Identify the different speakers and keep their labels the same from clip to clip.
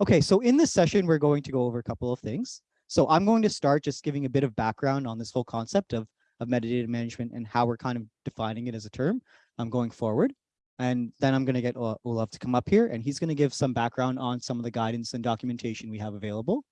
Speaker 1: Okay, so in this session, we're going to go over a couple of things. So I'm going to start just giving a bit of background on this whole concept of, of metadata management and how we're kind of defining it as a term um, going forward. And then I'm going to get Olav to come up here and he's going to give some background on some of the guidance and documentation we have available.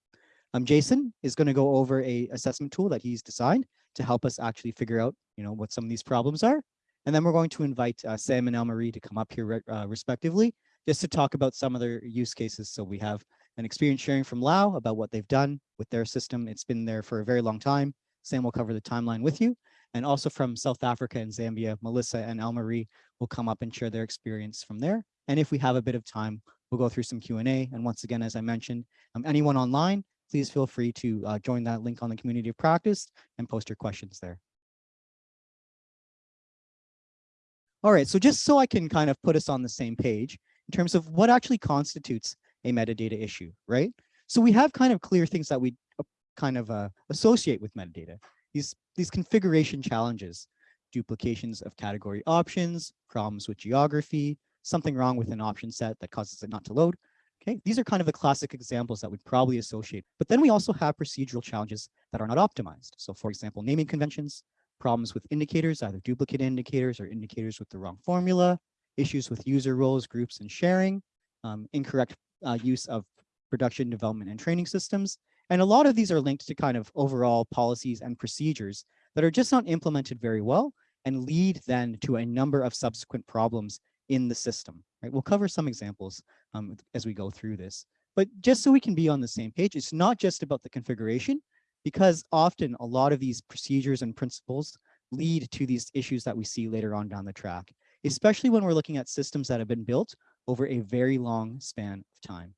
Speaker 1: Um, Jason is going to go over a assessment tool that he's designed to help us actually figure out, you know, what some of these problems are. And then we're going to invite uh, Sam and Elmarie to come up here uh, respectively, just to talk about some of their use cases. So we have an experience sharing from Lao about what they've done with their system. It's been there for a very long time. Sam will cover the timeline with you. And also from South Africa and Zambia, Melissa and Elmarie will come up and share their experience from there. And if we have a bit of time, we'll go through some Q&A. And once again, as I mentioned, um, anyone online, please feel free to uh, join that link on the community of practice and post your questions there. All right, so just so I can kind of put us on the same page in terms of what actually constitutes a metadata issue, right? So we have kind of clear things that we kind of uh, associate with metadata. These, these configuration challenges, duplications of category options, problems with geography, something wrong with an option set that causes it not to load, Okay, these are kind of the classic examples that we'd probably associate. But then we also have procedural challenges that are not optimized. So for example, naming conventions, problems with indicators, either duplicate indicators or indicators with the wrong formula, issues with user roles, groups, and sharing, um, incorrect uh, use of production development and training systems. And a lot of these are linked to kind of overall policies and procedures that are just not implemented very well and lead then to a number of subsequent problems in the system. Right? We'll cover some examples um, as we go through this. But just so we can be on the same page, it's not just about the configuration, because often a lot of these procedures and principles lead to these issues that we see later on down the track, especially when we're looking at systems that have been built over a very long span of time.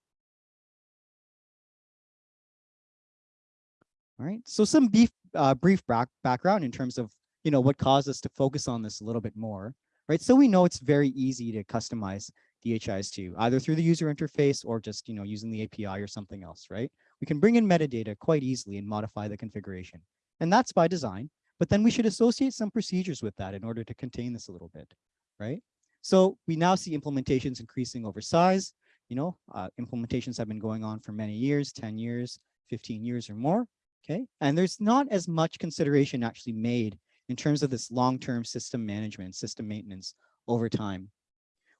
Speaker 1: All right, so some beef, uh, brief back background in terms of you know what caused us to focus on this a little bit more, right? So we know it's very easy to customize DHIS2, either through the user interface or just, you know, using the API or something else, right? We can bring in metadata quite easily and modify the configuration. And that's by design, but then we should associate some procedures with that in order to contain this a little bit, right? So we now see implementations increasing over size. You know, uh, implementations have been going on for many years, 10 years, 15 years or more, okay? And there's not as much consideration actually made in terms of this long-term system management, system maintenance over time.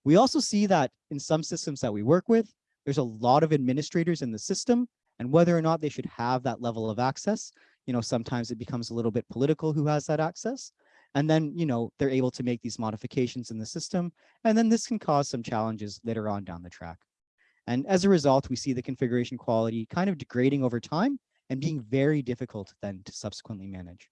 Speaker 1: We also see that in some systems that we work with, there's a lot of administrators in the system and whether or not they should have that level of access, you know, sometimes it becomes a little bit political who has that access. And then, you know, they're able to make these modifications in the system. And then this can cause some challenges later on down the track. And as a result, we see the configuration quality kind of degrading over time and being very difficult then to subsequently manage.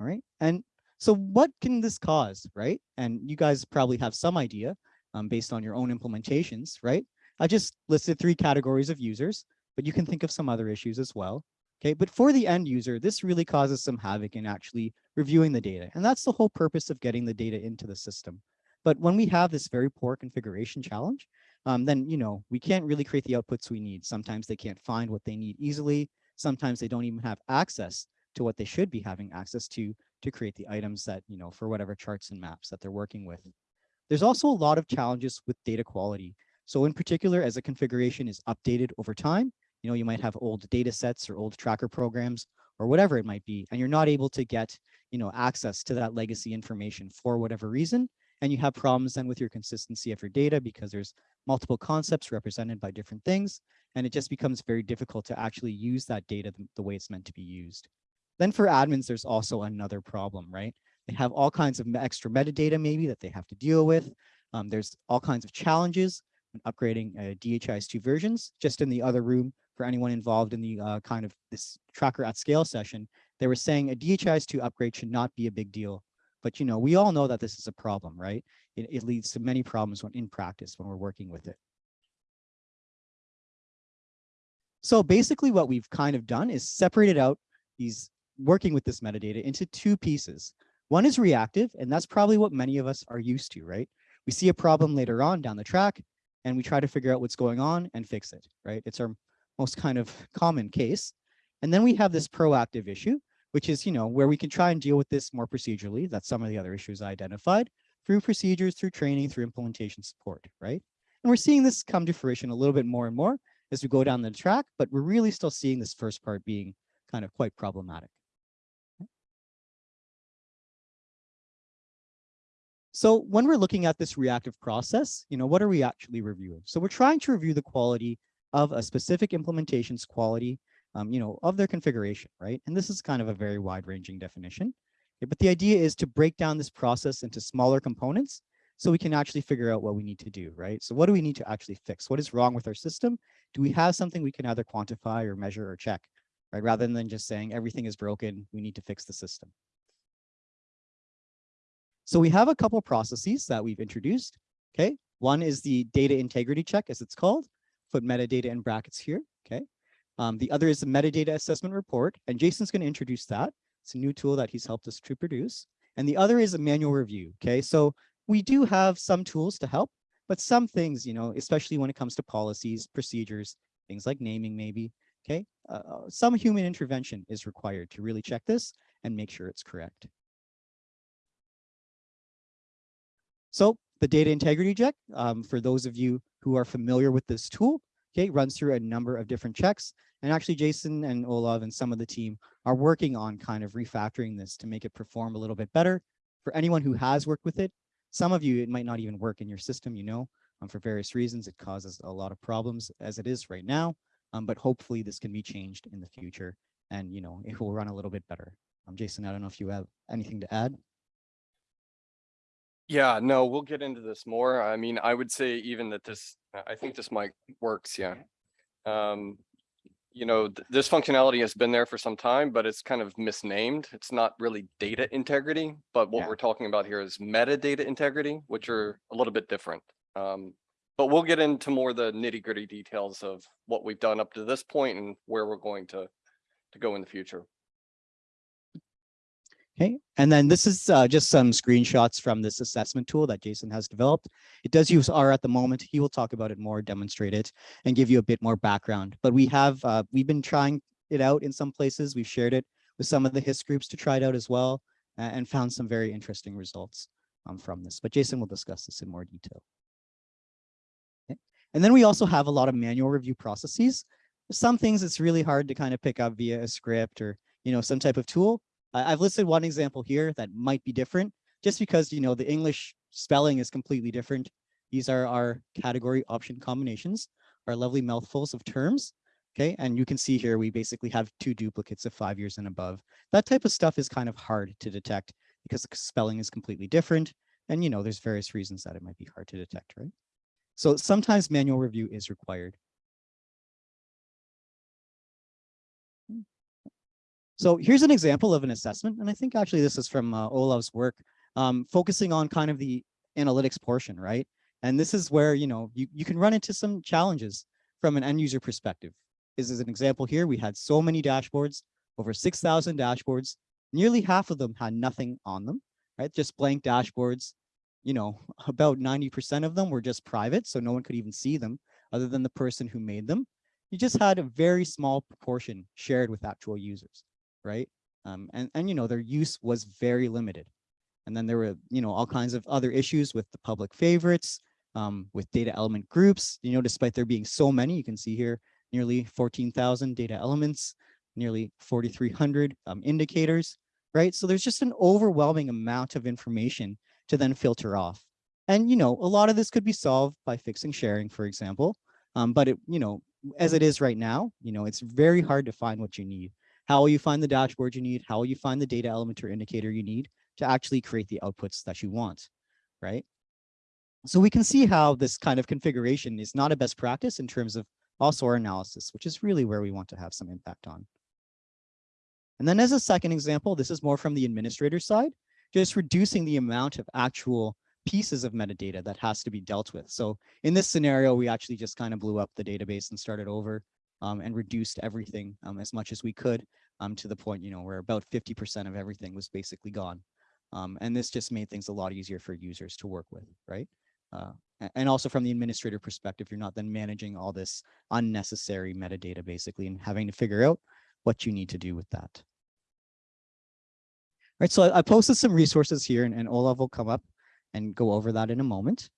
Speaker 1: All right. And so what can this cause, right? And you guys probably have some idea um, based on your own implementations, right? I just listed three categories of users, but you can think of some other issues as well. Okay, but for the end user, this really causes some havoc in actually reviewing the data. And that's the whole purpose of getting the data into the system. But when we have this very poor configuration challenge, um, then, you know, we can't really create the outputs we need. Sometimes they can't find what they need easily. Sometimes they don't even have access to what they should be having access to to create the items that, you know, for whatever charts and maps that they're working with. There's also a lot of challenges with data quality. So in particular, as a configuration is updated over time, you know, you might have old data sets or old tracker programs or whatever it might be, and you're not able to get, you know, access to that legacy information for whatever reason. And you have problems then with your consistency of your data because there's multiple concepts represented by different things. And it just becomes very difficult to actually use that data the, way it's meant to be used. Then for admins, there's also another problem, right? They have all kinds of extra metadata maybe that they have to deal with. Um, there's all kinds of challenges upgrading uh, DHIS2 versions. Just in the other room, for anyone involved in the uh, kind of this tracker at scale session, they were saying a DHIS2 upgrade should not be a big deal. But you know, we all know that this is a problem, right? It, it leads to many problems when in practice when we're working with it. So basically what we've kind of done is separated out these working with this metadata into two pieces. One is reactive, and that's probably what many of us are used to, right? We see a problem later on down the track, and we try to figure out what's going on and fix it, right? It's our most kind of common case. And then we have this proactive issue, which is, you know, where we can try and deal with this more procedurally. That's some of the other issues I identified through procedures, through training, through implementation support, right? And we're seeing this come to fruition a little bit more and more as we go down the track, but we're really still seeing this first part being kind of quite problematic. So when we're looking at this reactive process, you know, what are we actually reviewing? So we're trying to review the quality of a specific implementation's quality, um, you know, of their configuration, right? And this is kind of a very wide ranging definition. Okay, but the idea is to break down this process into smaller components so we can actually figure out what we need to do, right? So what do we need to actually fix? What is wrong with our system? Do we have something we can either quantify or measure or check, right? Rather than just saying everything is broken, we need to fix the system. So we have a couple processes that we've introduced. Okay, one is the data integrity check, as it's called. Put metadata in brackets here. Okay, um, the other is the metadata assessment report, and Jason's going to introduce that. It's a new tool that he's helped us to produce. And the other is a manual review. Okay, so we do have some tools to help, but some things, you know, especially when it comes to policies, procedures, things like naming maybe. Okay, uh, uh some human intervention is required to really check this and make sure it's correct. So the data integrity check, um, for those of you who are familiar with this tool, okay, runs through a number of different checks. And actually Jason and Olav and some of the team are working on kind of refactoring this to make it perform a little bit better. For anyone who has worked with it, some of you, it might not even work in your system, you know, um, for various reasons, it causes a lot of problems as it is right now. Um, but hopefully this can be changed in the future and, you know, it will run a little bit better. Um, Jason, I don't know if you have anything to add.
Speaker 2: Yeah, no, we'll get into this more. I mean, I would say even that this, I- I think this mic works, yeah. Um, you know, th- this functionality has been there for some time, but it's kind of misnamed. It's not really data integrity, but what
Speaker 1: Yeah.
Speaker 2: we're talking about here is metadata integrity, which are a little bit different. Um, but we'll get into more the nitty gritty details of what we've done up to this point and where we're going to, to go in the future.
Speaker 1: Okay, and then this is uh, just some screenshots from this assessment tool that Jason has developed. It does use R at the moment. He will talk about it more, demonstrate it, and give you a bit more background. But we have, uh, we've been trying it out in some places. We've shared it with some of the HIS groups to try it out as well, uh, and found some very interesting results um, from this. But Jason will discuss this in more detail. Okay. And then we also have a lot of manual review processes. Some things it's really hard to kind of pick up via a script or you know some type of tool. I've listed one example here that might be different just because, you know, the English spelling is completely different. These are our category option combinations, our lovely mouthfuls of terms. Okay, and you can see here, we basically have two duplicates of five years and above. That type of stuff is kind of hard to detect because the spelling is completely different. And, you know, there's various reasons that it might be hard to detect, right? So sometimes manual review is required. So here's an example of an assessment, and I think actually this is from uh, Olav's work, um, focusing on kind of the analytics portion, right? And this is where, you know, you, you can run into some challenges from an end user perspective. This is an example here. We had so many dashboards, over 6,000 dashboards. Nearly half of them had nothing on them, right? Just blank dashboards. You know, about 90% of them were just private, so no one could even see them other than the person who made them. You just had a very small proportion shared with actual users right? Um, and, and, you know, their use was very limited. And then there were, you know, all kinds of other issues with the public favorites, um, with data element groups, you know, despite there being so many, you can see here, nearly 14,000 data elements, nearly 4,300 um, indicators, right? So there's just an overwhelming amount of information to then filter off. And, you know, a lot of this could be solved by fixing sharing, for example. Um, but it, you know, as it is right now, you know, it's very hard to find what you need. How will you find the dashboard you need? How will you find the data element or indicator you need to actually create the outputs that you want, right? So we can see how this kind of configuration is not a best practice in terms of also our analysis, which is really where we want to have some impact on. And then as a second example, this is more from the administrator side, just reducing the amount of actual pieces of metadata that has to be dealt with. So in this scenario, we actually just kind of blew up the database and started over um, and reduced everything um, as much as we could um, to the point, you know, where about 50% of everything was basically gone. Um, and this just made things a lot easier for users to work with, right? Uh, and also from the administrator perspective, you're not then managing all this unnecessary metadata basically and having to figure out what you need to do with that. All right, so I, I posted some resources here and, and will come up and go over that in a moment.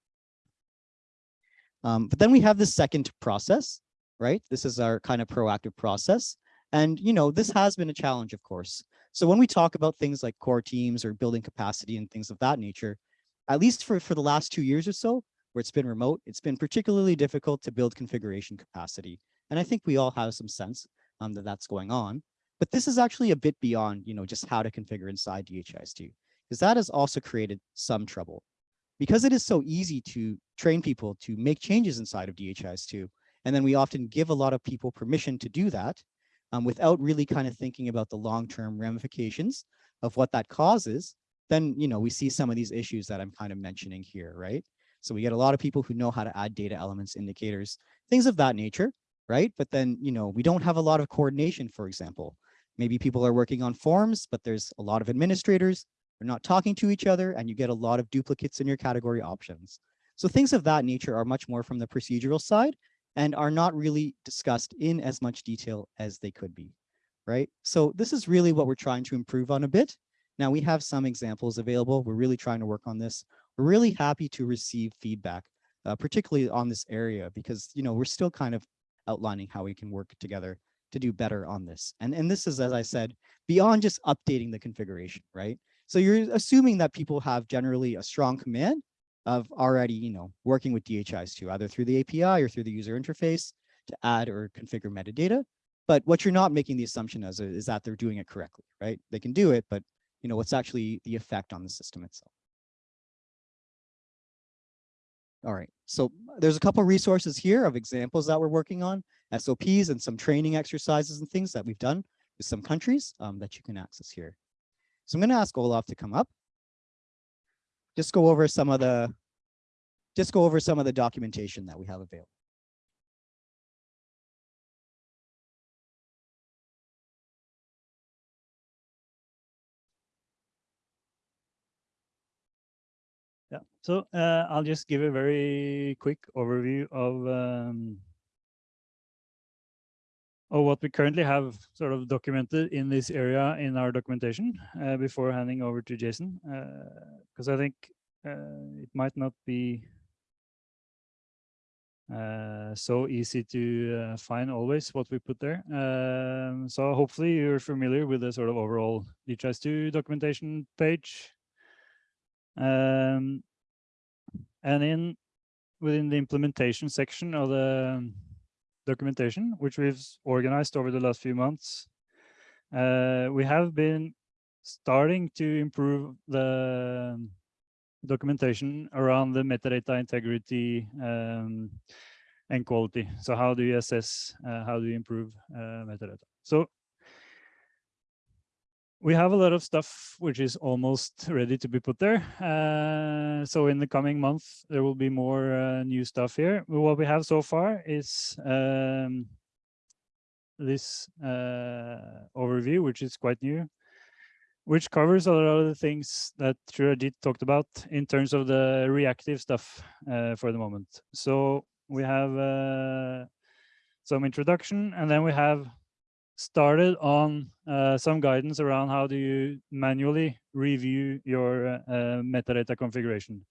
Speaker 1: Um, but then we have the second process, right? This is our kind of proactive process. And, you know, this has been a challenge, of course. So when we talk about things like core teams or building capacity and things of that nature, at least for, for the last two years or so, where it's been remote, it's been particularly difficult to build configuration capacity. And I think we all have some sense um, that that's going on. But this is actually a bit beyond, you know, just how to configure inside DHIS2, because that has also created some trouble. Because it is so easy to train people to make changes inside of DHIS2, and then we often give a lot of people permission to do that um, without really kind of thinking about the long-term ramifications of what that causes, then, you know, we see some of these issues that I'm kind of mentioning here, right? So we get a lot of people who know how to add data elements, indicators, things of that nature, right? But then, you know, we don't have a lot of coordination, for example. Maybe people are working on forms, but there's a lot of administrators, they're not talking to each other, and you get a lot of duplicates in your category options. So things of that nature are much more from the procedural side and are not really discussed in as much detail as they could be, right? So this is really what we're trying to improve on a bit. Now we have some examples available. We're really trying to work on this. We're really happy to receive feedback, uh, particularly on this area, because, you know, we're still kind of outlining how we can work together to do better on this. And, and this is, as I said, beyond just updating the configuration, right? So you're assuming that people have generally a strong command of already, you know, working with DHIS2, either through the API or through the user interface to add or configure metadata. But what you're not making the assumption as is that they're doing it correctly, right? They can do it, but you know, what's actually the effect on the system itself. All right, so there's a couple resources here of examples that we're working on, SOPs and some training exercises and things that we've done with some countries um, that you can access here. So I'm going to ask Olav to come up. Just go over some of the, just go over some of the documentation that we have available.
Speaker 3: Yeah, so uh, I'll just give a very quick overview of um, of what we currently have sort of documented in this area in our documentation uh, before handing over to Jason, because uh, I think uh, it might not be uh, so easy to uh, find always what we put there. Um, so hopefully you're familiar with the sort of overall DHIS2 documentation page. Um, and in within the implementation section of the documentation, which we've organized over the last few months, uh, we have been starting to improve the documentation around the metadata integrity um, and quality. So how do you assess, uh, how do you improve uh, metadata? So we have a lot of stuff which is almost ready to be put there. Uh, so in the coming month, there will be more uh, new stuff here. What we have so far is um, this uh, overview, which is quite new, which covers a lot of the things that Trajit talked about in terms of the reactive stuff uh, for the moment. So we have uh, some introduction, and then we have started on uh, some guidance around how do you manually review your uh, uh, metadata configuration.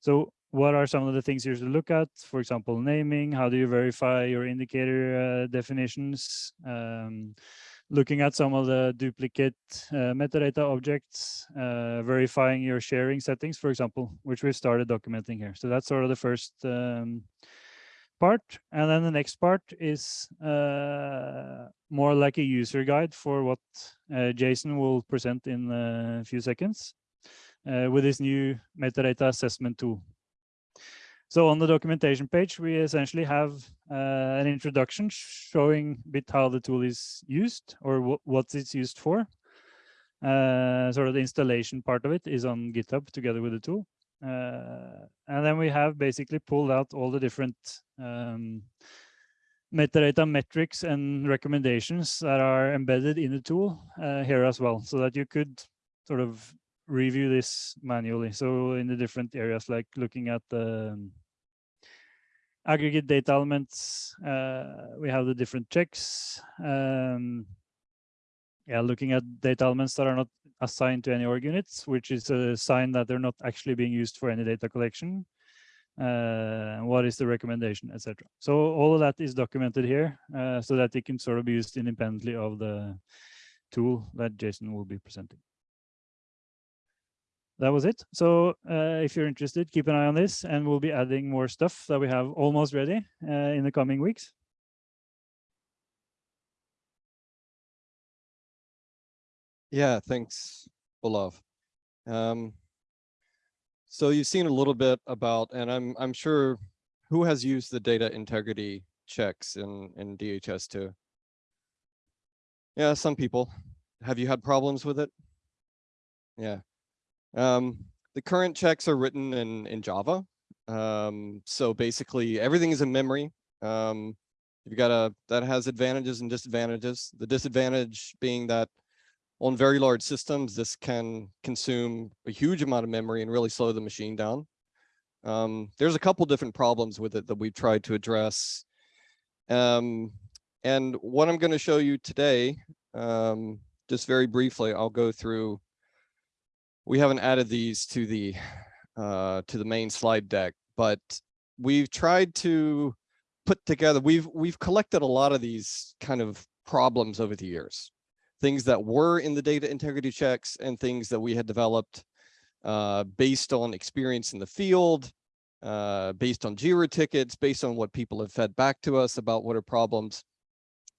Speaker 3: So what are some of the things you should look at? For example, naming, how do you verify your indicator uh, definitions? Um, looking at some of the duplicate uh, metadata objects, uh, verifying your sharing settings, for example, which we've started documenting here. So that's sort of the first um, part. And then the next part is uh, more like a user guide for what uh, Jason will present in a few seconds uh, with this new metadata assessment tool. So on the documentation page, we essentially have uh, an introduction showing a bit how the tool is used or what it's used for. Uh, sort of the installation part of it is on GitHub together with the tool. Uh, and then we have basically pulled out all the different um, metadata metrics and recommendations that are embedded in the tool uh, here as well, so that you could sort of review this manually. So in the different areas, like looking at the um, aggregate data elements, uh, we have the different checks. Um, yeah, looking at data elements that are not assigned to any org units, which is a sign that they're not actually being used for any data collection. uh, what is the recommendation, etc. So all of that is documented here uh, so that it can sort of be used independently of the tool that Jason will be presenting. That was it. So uh, if you're interested, keep an eye on this and we'll be adding more stuff that we have almost ready uh, in the coming weeks.
Speaker 4: Yeah, thanks, Olav. Um, so you've seen a little bit about, and I'm I'm sure who has used the data integrity checks in in DHIS2. Yeah, some people. Have you had problems with it? Yeah. Um, the current checks are written in in Java. Um, so basically everything is in memory. Um, you've got a that has advantages and disadvantages. The disadvantage being that on very large systems, this can consume a huge amount of memory and really slow the machine down. Um, there's a couple different problems with it that we've tried to address. Um, and what I'm going to show you today, um, just very briefly, I'll go through. We haven't added these to the uh, to the main slide deck, but we've tried to put together. We've we've collected a lot of these kind of problems over the years things that were in the data integrity checks and things that we had developed uh, based on experience in the field, uh, based on JIRA tickets, based on what people have fed back to us about what are problems.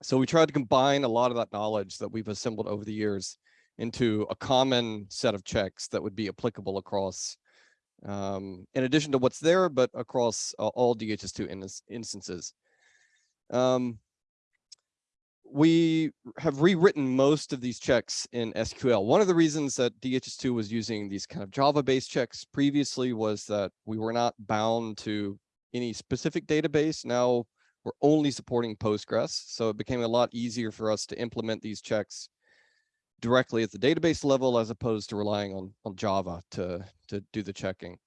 Speaker 4: So we tried to combine a lot of that knowledge that we've assembled over the years into a common set of checks that would be applicable across, um, in addition to what's there, but across uh, all DHIS2 in instances. Um, we have rewritten most of these checks in SQL. One of the reasons that DHIS2 was using these kind of Java-based checks previously was that we were not bound to any specific database. Now we're only supporting Postgres, so it became a lot easier for us to implement these checks directly at the database level as opposed to relying on, on Java to, to do the checking.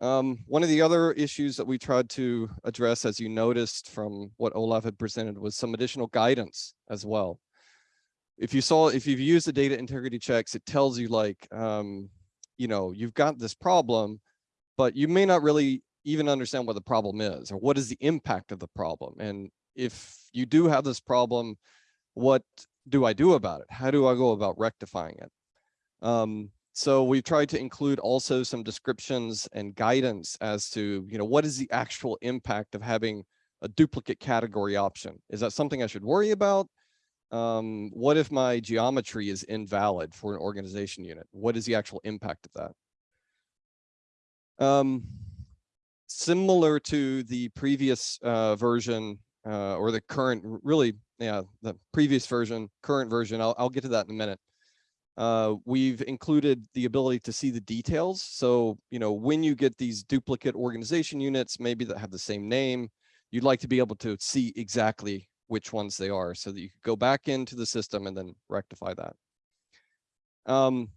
Speaker 4: Um, one of the other issues that we tried to address, as you noticed from what Olav had presented, was some additional guidance as well. If you saw, if you've used the data integrity checks, it tells you like, um, you know, you've got this problem, but you may not really even understand what the problem is or what is the impact of the problem. And if you do have this problem, what do I do about it? How do I go about rectifying it? Um, so we've tried to include also some descriptions and guidance as to, you know, what is the actual impact of having a duplicate category option? Is that something I should worry about? Um, what if my geometry is invalid for an organization unit? What is the actual impact of that? Um, similar to the previous uh, version uh, or the current, really, yeah, the previous version, current version, I'll, I'll get to that in a minute. Uh, we've included the ability to see the details. So, you know, when you get these duplicate organization units, maybe that have the same name, you'd like to be able to see exactly which ones they are so that you could go back into the system and then rectify that. Um,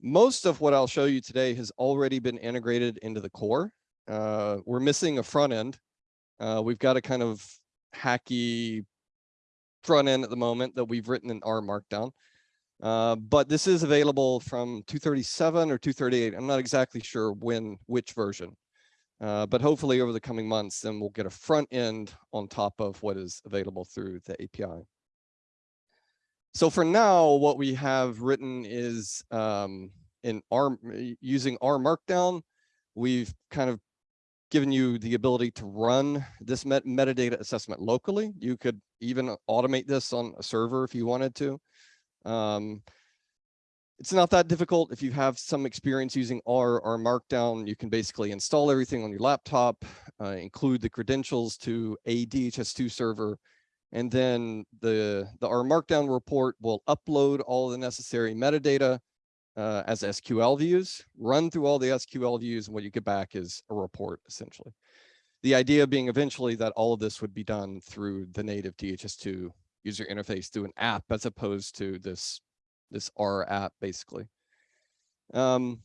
Speaker 4: most of what I'll show you today has already been integrated into the core. Uh, we're missing a front end. Uh, we've got a kind of hacky front end at the moment that we've written in R Markdown. Uh, but this is available from 237 or 238. I'm not exactly sure when, which version. Uh, but hopefully over the coming months, then we'll get a front end on top of what is available through the API. So for now, what we have written is um, in R using R Markdown, we've kind of given you the ability to run this met metadata assessment locally. You could even automate this on a server if you wanted to. Um, it's not that difficult. If you have some experience using R or Markdown, you can basically install everything on your laptop, uh, include the credentials to a DHIS2 server, and then the, the R Markdown report will upload all the necessary metadata uh, as SQL views, run through all the SQL views, and what you get back is a report, essentially. The idea being eventually that all of this would be done through the native DHIS2 user interface through an app as opposed to this this R app basically. Um,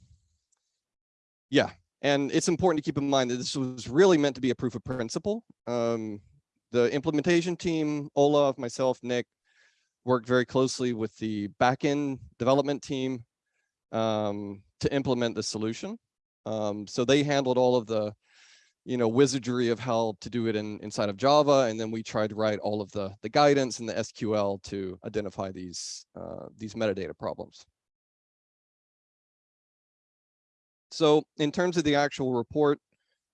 Speaker 4: yeah, and it's important to keep in mind that this was really meant to be a proof of principle. Um, the implementation team, Olav, myself, Nick, worked very closely with the backend development team um, to implement the solution. Um, so they handled all of the you know, wizardry of how to do it in inside of Java. And then we tried to write all of the, the guidance and the SQL to identify these, uh, these metadata problems. So in terms of the actual report,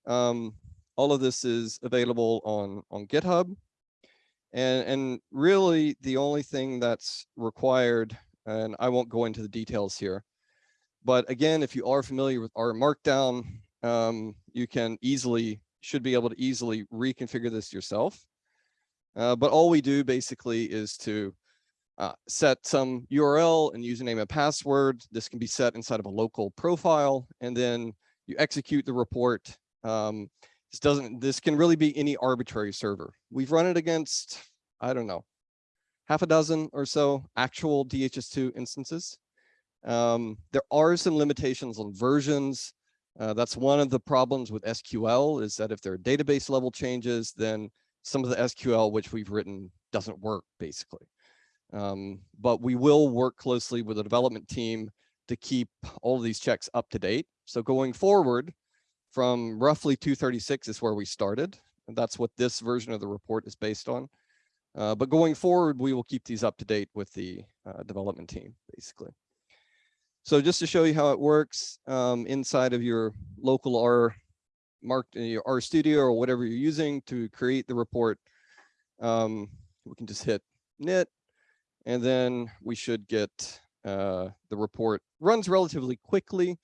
Speaker 4: um, all of this is available on, on GitHub. And, and really the only thing that's required, and I won't go into the details here, but again, if you are familiar with R Markdown, um, you can easily, should be able to easily reconfigure this yourself. Uh, but all we do basically is to uh, set some URL and username and password. This can be set inside of a local profile, and then you execute the report. Um, this doesn't, this can really be any arbitrary server. We've run it against, I don't know, half a dozen or so actual DHIS2 instances. Um, there are some limitations on versions. Uh, that's one of the problems with SQL is that if there are database level changes, then some of the SQL which we've written doesn't work basically. Um, but we will work closely with the development team to keep all of these checks up to date. So going forward from roughly 236 is where we started. And that's what this version of the report is based on. Uh, but going forward, we will keep these up to date with the uh, development team, basically. So just to show you how it works um, inside of your local R marked your R studio or whatever you're using to create the report, um, we can just hit knit and then we should get uh, the report runs relatively quickly.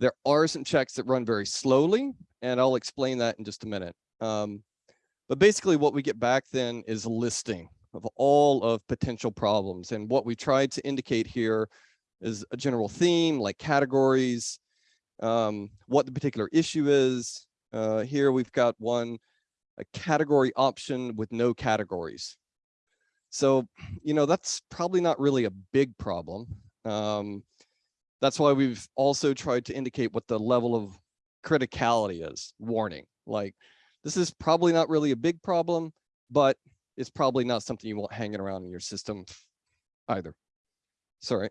Speaker 4: There are some checks that run very slowly, and I'll explain that in just a minute. Um, but basically what we get back then is a listing of all of potential problems. And what we tried to indicate here is a general theme like categories, um, what the particular issue is. Uh, here we've got one, a category option with no categories. So, you know, that's probably not really a big problem. Um, that's why we've also tried to indicate what the level of criticality is, warning. Like, this is probably not really a big problem, but it's probably not something you want hanging around in your system either. Sorry.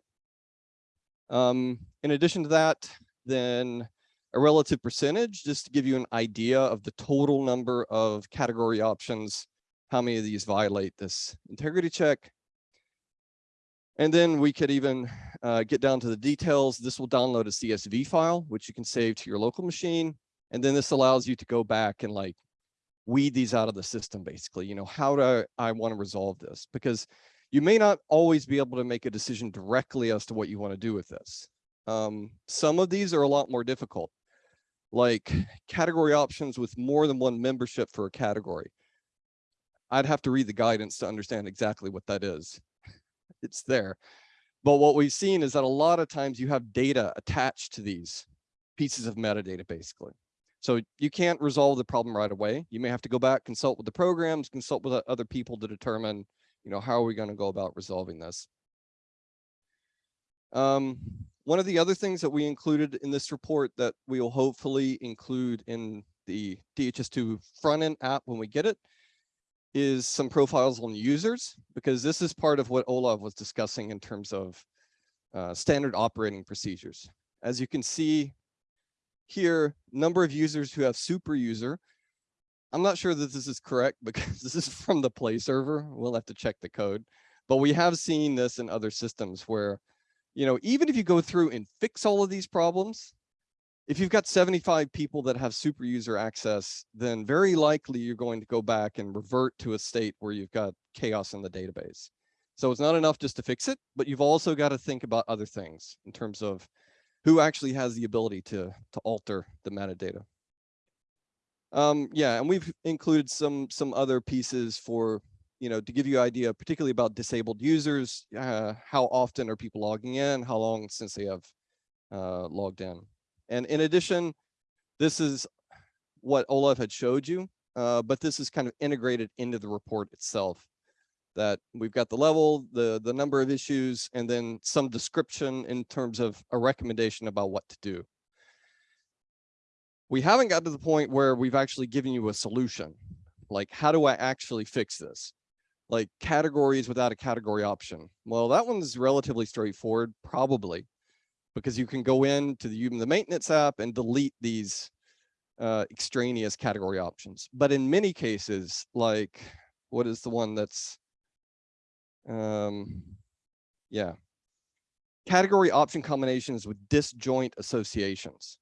Speaker 4: Um, in addition to that, then a relative percentage, just to give you an idea of the total number of category options how many of these violate this integrity check. And then we could even uh, get down to the details. This will download a CSV file, which you can save to your local machine. And then this allows you to go back and like weed these out of the system, basically, you know, how do I, I want to resolve this? Because you may not always be able to make a decision directly as to what you want to do with this. Um, some of these are a lot more difficult, like category options with more than one membership for a category. I'd have to read the guidance to understand exactly what that is. It's there. But what we've seen is that a lot of times you have data attached to these pieces of metadata, basically. So you can't resolve the problem right away. You may have to go back, consult with the programs, consult with other people to determine, you know, how are we going to go about resolving this. Um, one of the other things that we included in this report that we will hopefully include in the DHIS2 front end app when we get it is some profiles on users, because this is part of what Olav was discussing in terms of uh, standard operating procedures. As you can see here, number of users who have super user. I'm not sure that this is correct because this is from the play server. We'll have to check the code, but we have seen this in other systems where, you know, even if you go through and fix all of these problems, if you've got 75 people that have super user access, then very likely you're going to go back and revert to a state where you've got chaos in the database. So it's not enough just to fix it, but you've also got to think about other things in terms of who actually has the ability to, to alter the metadata. Um, yeah, and we've included some some other pieces for, you know, to give you an idea, particularly about disabled users, uh, how often are people logging in, how long since they have uh, logged in. And in addition, this is what Olav had showed you, uh, but this is kind of integrated into the report itself that we've got the level, the, the number of issues, and then some description in terms of a recommendation about what to do. We haven't got to the point where we've actually given you a solution. Like, how do I actually fix this? Like categories without a category option. Well, that one's relatively straightforward, probably because you can go into the, the maintenance app and delete these uh, extraneous category options. But in many cases, like what is the one that's, um, yeah, category option combinations with disjoint associations.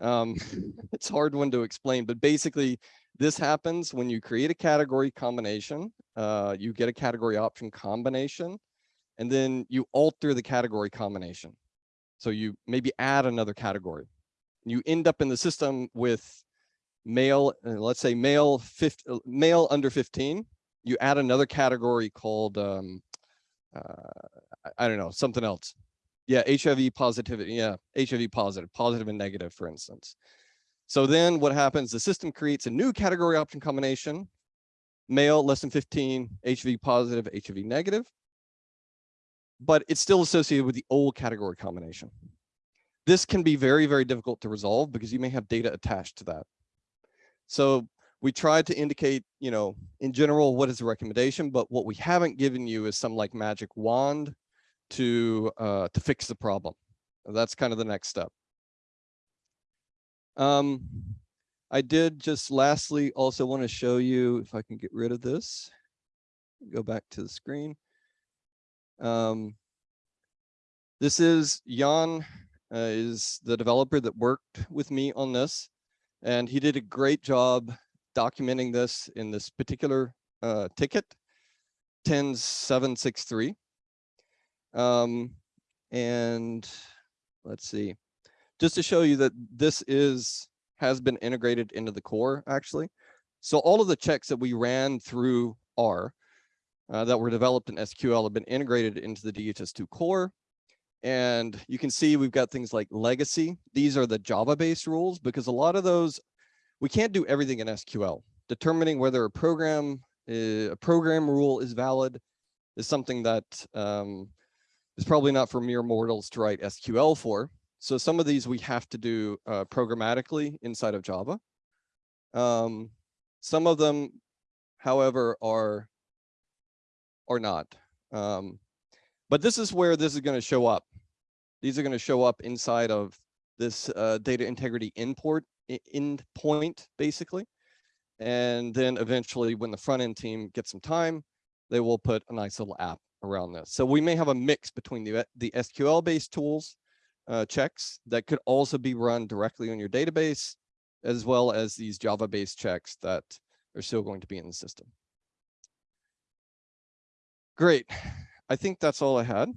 Speaker 4: Um, it's hard one to explain, but basically this happens when you create a category combination, uh, you get a category option combination, and then you alter the category combination. So you maybe add another category. You end up in the system with male, uh, let's say male, 50, uh, male under 15. You add another category called, um, uh, I don't know, something else. Yeah, HIV positivity. Yeah, HIV positive, positive and negative, for instance. So then what happens, the system creates a new category option combination, male less than 15, HIV positive, HIV negative, but it's still associated with the old category combination. This can be very, very difficult to resolve because you may have data attached to that. So we tried to indicate, you know, in general, what is the recommendation, but what we haven't given you is some like magic wand to uh, to fix the problem. That's kind of the next step. Um, I did just lastly also want to show you if I can get rid of this. Go back to the screen. Um, this is Jan uh, is the developer that worked with me on this, and he did a great job documenting this in this particular uh, ticket, 10763. Um, and let's see, just to show you that this is has been integrated into the core actually. So all of the checks that we ran through R uh, that were developed in SQL have been integrated into the DHIS2 core. And you can see we've got things like legacy. These are the Java-based rules because a lot of those, we can't do everything in SQL. Determining whether a program, uh, a program rule is valid is something that um, is probably not for mere mortals to write SQL for. So some of these we have to do uh, programmatically inside of Java. Um, some of them, however, are or not. Um, but this is where this is going to show up. These are going to show up inside of this uh, data integrity import end point, basically. And then eventually when the front end team gets some time, they will put a nice little app around this. So we may have a mix between the, the SQL based tools uh, checks that could also be run directly on your database, as well as these Java based checks that are still going to be in the system. Great. I think that's all I had.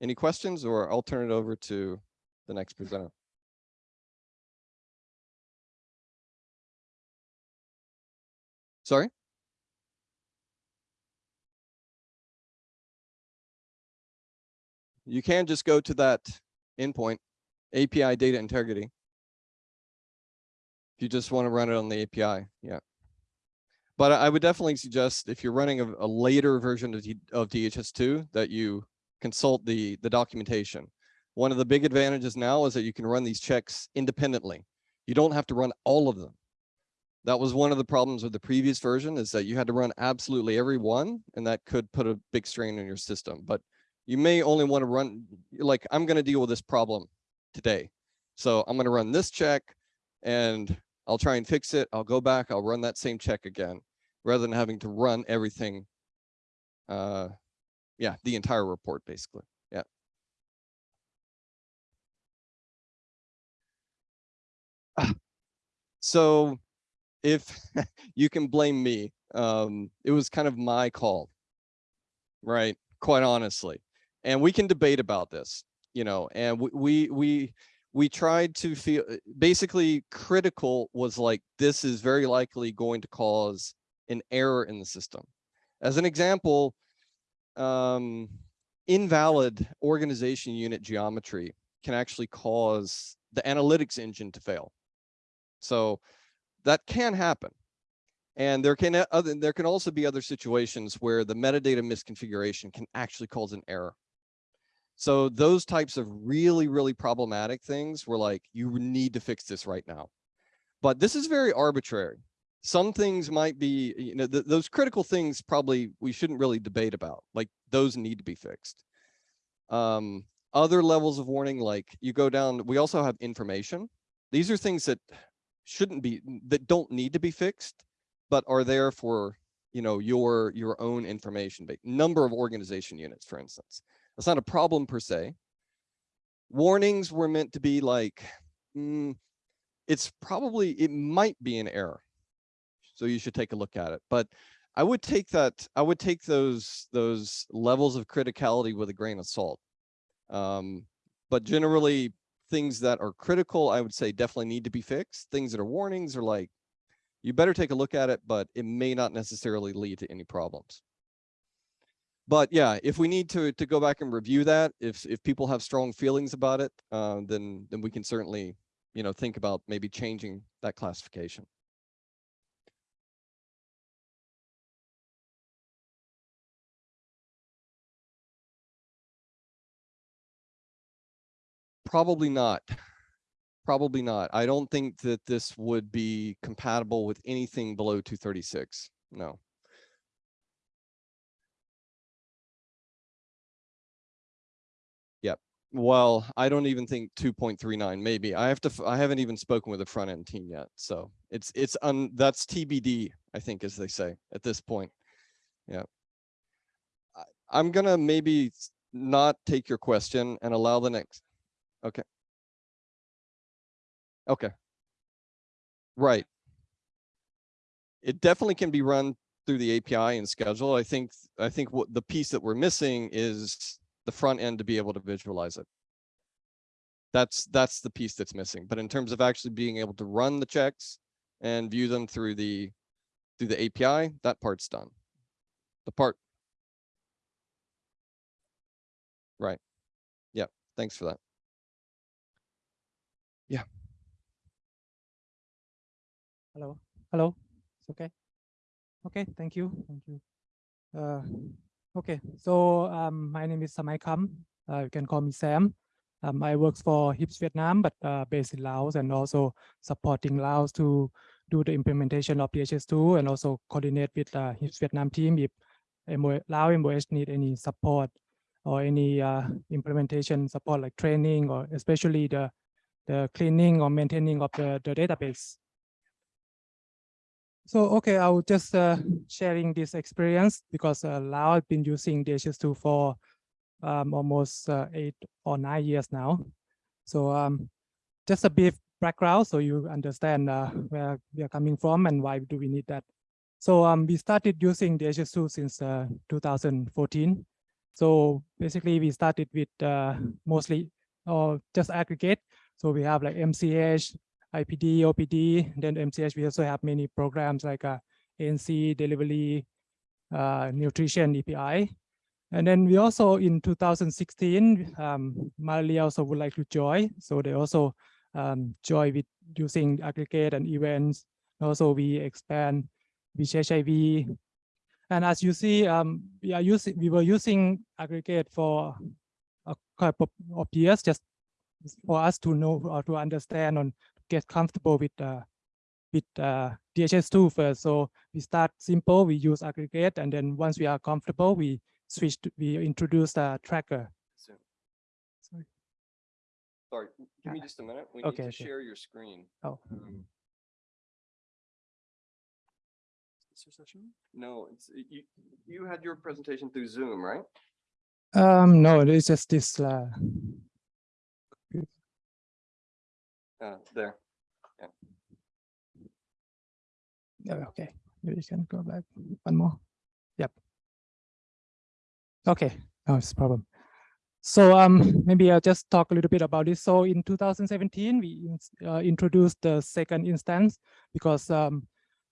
Speaker 4: Any questions or I'll turn it over to the next presenter. Sorry? You can just go to that endpoint, API data integrity. If you just want to run it on the API, yeah. But I would definitely suggest if you're running a, a later version of, D, of DHIS2 that you consult the, the documentation. One of the big advantages now is that you can run these checks independently. You don't have to run all of them. That was one of the problems with the previous version is that you had to run absolutely every one and that could put a big strain on your system. But you may only want to run, like I'm going to deal with this problem today. So I'm going to run this check and I'll try and fix it. I'll go back, I'll run that same check again, rather than having to run everything. Uh, yeah, the entire report basically. Yeah. So if you can blame me, um, it was kind of my call, right? Quite honestly. And we can debate about this, you know, and we, we, we tried to feel basically critical was like this is very likely going to cause an error in the system. As an example um, invalid organization unit geometry can actually cause the analytics engine to fail. So that can happen. And there can other there can also be other situations where the metadata misconfiguration can actually cause an error so those types of really, really problematic things were like, you need to fix this right now. But this is very arbitrary. Some things might be, you know, th those critical things probably we shouldn't really debate about. Like those need to be fixed. Um, other levels of warning, like you go down, we also have information. These are things that shouldn't be, that don't need to be fixed, but are there for, you know, your, your own information, number of organization units, for instance. That's not a problem per se. Warnings were meant to be like, mm, it's probably, it might be an error. So you should take a look at it, but I would take that, I would take those, those levels of criticality with a grain of salt. Um, but generally things that are critical, I would say definitely need to be fixed. Things that are warnings are like, you better take a look at it, but it may not necessarily lead to any problems. But yeah, if we need to to go back and review that, if if people have strong feelings about it, uh, then then we can certainly, you know, think about maybe changing that classification. Probably not. Probably not. I don't think that this would be compatible with anything below 236. No. Well, I don't even think 2.39 maybe. I have to I haven't even spoken with the front end team yet. So it's it's un that's TBD, I think as they say at this point. Yeah. I, I'm gonna maybe not take your question and allow the next. Okay. Okay. Right. It definitely can be run through the API and schedule. I think, I think what the piece that we're missing is the front end to be able to visualize it. That's, that's the piece that's missing. But in terms of actually being able to run the checks and view them through the, through the API, that part's done. The part. Right. Yeah, thanks for that. Yeah.
Speaker 5: Hello, hello, it's okay. Okay, thank you, thank you. Uh, okay, so um, my name is Samai Kam. Uh, you can call me Sam. Um, I work for HISP Vietnam, but uh, based in Laos and also supporting Laos to do the implementation of DHIS2 and also coordinate with uh, HISP Vietnam team if MO Lao MOH need any support or any uh, implementation support like training or especially the the cleaning or maintaining of the, the database. So, okay, I will just uh, sharing this experience because uh, I've been using DHIS2 for um, almost uh, eight or nine years now. So um, just a brief background so you understand uh, where we are coming from and why do we need that. So um, we started using DHIS2 since uh, 2014. So basically we started with uh, mostly or just aggregate. So we have like MCH, IPD, OPD, then MCH, we also have many programs like uh, ANC, delivery, uh, nutrition, EPI. And then we also in 2016, um, Mali also would like to join. So they also um, join with using aggregate and events. Also, we expand with HIV. And as you see, um, we are using we were using aggregate for a couple of years just for us to know or to understand and get comfortable with uh, with uh, DHIS2 first. So we start simple, we use aggregate, and then once we are comfortable, we switch to, we introduce the tracker.
Speaker 2: Zoom.
Speaker 5: Sorry.
Speaker 2: Sorry, give me
Speaker 5: Uh,
Speaker 2: just a minute. We need
Speaker 5: okay,
Speaker 2: to
Speaker 5: okay.
Speaker 2: share your screen.
Speaker 5: Oh.
Speaker 2: Um, No, it's, you, you had your presentation through Zoom, right?
Speaker 5: Um, no, it's just this. Uh,
Speaker 2: Uh, there.
Speaker 5: Yeah, okay, maybe you can go back one more. Yep. Okay, no it's a problem. So um, maybe I'll just talk a little bit about this. So in 2017, we uh, introduced the second instance because um,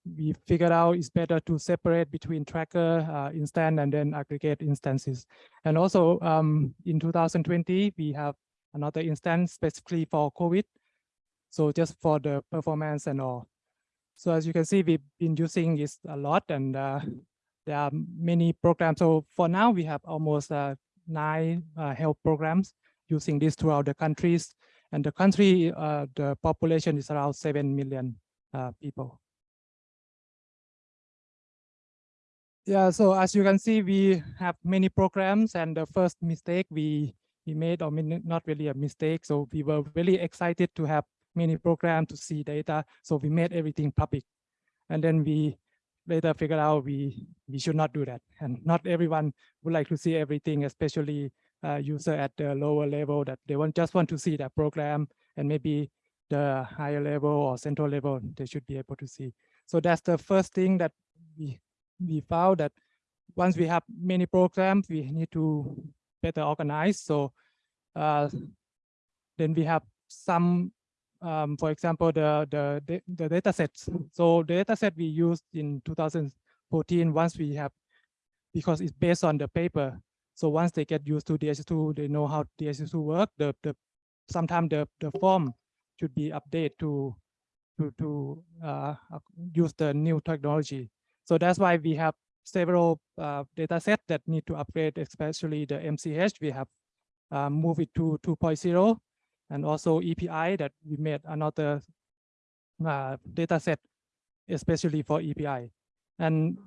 Speaker 5: we figured out it's better to separate between tracker uh, instance and then aggregate instances. And also um, in 2020, we have another instance specifically for COVID. So just for the performance and all. So as you can see, we've been using this a lot and uh, there are many programs. So for now, we have almost uh, nine uh, health programs using this throughout the countries. And the country, uh, the population is around 7 million uh, people. Yeah, so as you can see, we have many programs and the first mistake we, we made, or not really a mistake. So we were really excited to have many programs to see data. So we made everything public. And then we later figured out we, we should not do that. And not everyone would like to see everything, especially uh, user at the lower level that they want just want to see that program and maybe the higher level or central level, they should be able to see. So that's the first thing that we, we found that once we have many programs, we need to better organize. So uh, then we have some, um, for example, the, the, the, data sets. So the data set we used in 2014, once we have, because it's based on the paper. So once they get used to DHIS2, they know how DHIS2 work. The, the, sometimes the, the form should be updated to, to, to uh, use the new technology. So that's why we have several uh, data sets that need to upgrade, especially the MCH. We have uh, moved it to 2.0 and also EPI that we made another uh, data set, especially for EPI. And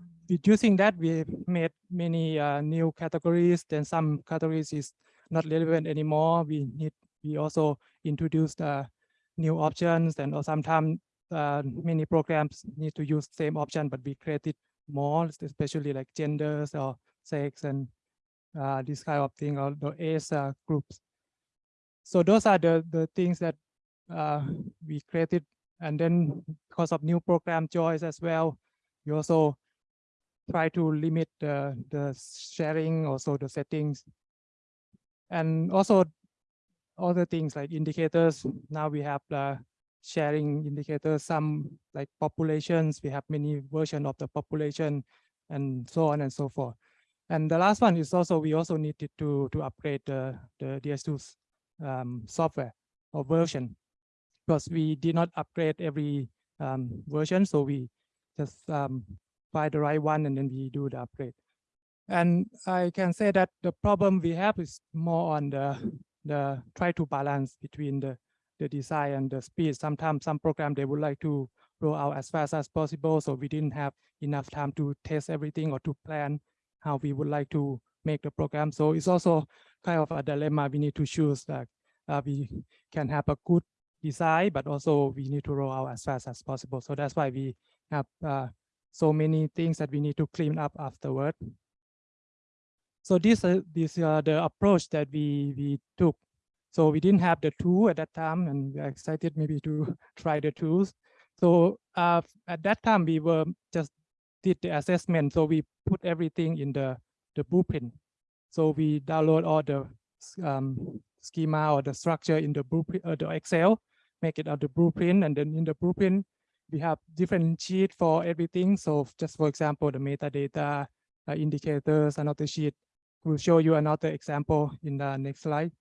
Speaker 5: using that, we made many uh, new categories. Then some categories is not relevant anymore. We need we also introduced uh, new options and or sometimes uh, many programs need to use same option, but we created more, especially like genders or sex and uh, this kind of thing or the age uh, groups. So those are the, the things that uh, we created. And then because of new program choice as well, we also try to limit the, the sharing, also the settings. And also other things like indicators. Now we have the sharing indicators, some like populations, we have many version of the population and so on and so forth. And the last one is also, we also needed to, to upgrade the, the DHIS2 um, software or version because we did not upgrade every um, version. So we just um, find the right one and then we do the upgrade. And I can say that the problem we have is more on the, the try to balance between the the design and the speed. Sometimes some program they would like to roll out as fast as possible. So we didn't have enough time to test everything or to plan how we would like to make the program. So it's also kind of a dilemma we need to choose that uh, we can have a good design, but also we need to roll out as fast as possible. So that's why we have uh, so many things that we need to clean up afterward. So this, uh, this uh, the approach that we, we took so we didn't have the tool at that time and we're excited maybe to try the tools. So uh, at that time we were just did the assessment. So we put everything in the, the blueprint. So we download all the um, schema or the structure in the blueprint, uh, the Excel, make it out the blueprint. And then in the blueprint, we have different sheet for everything. So just for example, the metadata uh, indicators, another sheet. We'll show you another example in the next slide.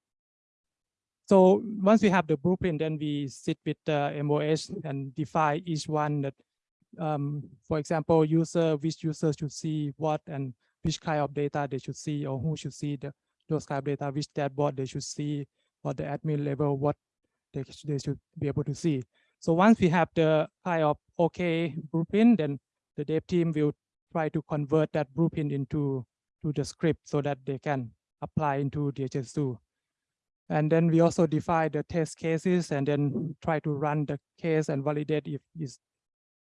Speaker 5: So once we have the blueprint, then we sit with the MOS and define each one that, um, for example, user, which users should see what and which kind of data they should see or who should see the, those kind of data, which dashboard they should see, or the admin level, what they, they should be able to see. So once we have the kind of okay blueprint, then the dev team will try to convert that blueprint into to the script so that they can apply into DHIS2. And then we also define the test cases and then try to run the case and validate if is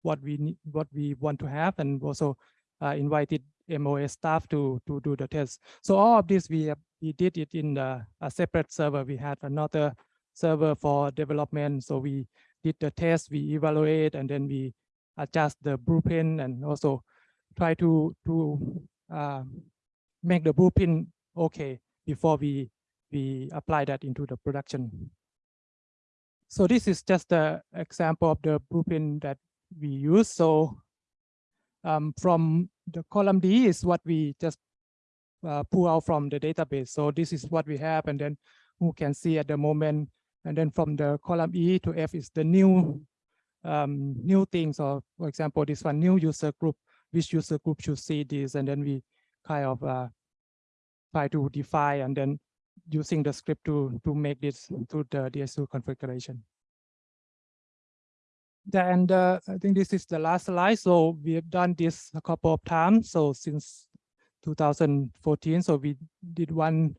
Speaker 5: what we need, what we want to have, and also uh, invited MOS staff to to do the test. So all of this we we did it in the, a separate server. We had another server for development. So we did the test, we evaluate, and then we adjust the blueprint and also try to to uh, make the blueprint okay before we we apply that into the production. So this is just the example of the blueprint that we use. So um, from the column D is what we just uh, pull out from the database. So this is what we have, and then who can see at the moment. And then from the column E to F is the new um, new things. Or for example, this one new user group, which user group should see this, and then we kind of uh, try to define and then using the script to, to make this to the DHIS2 configuration. And uh, I think this is the last slide. So we have done this a couple of times. So since 2014, so we did one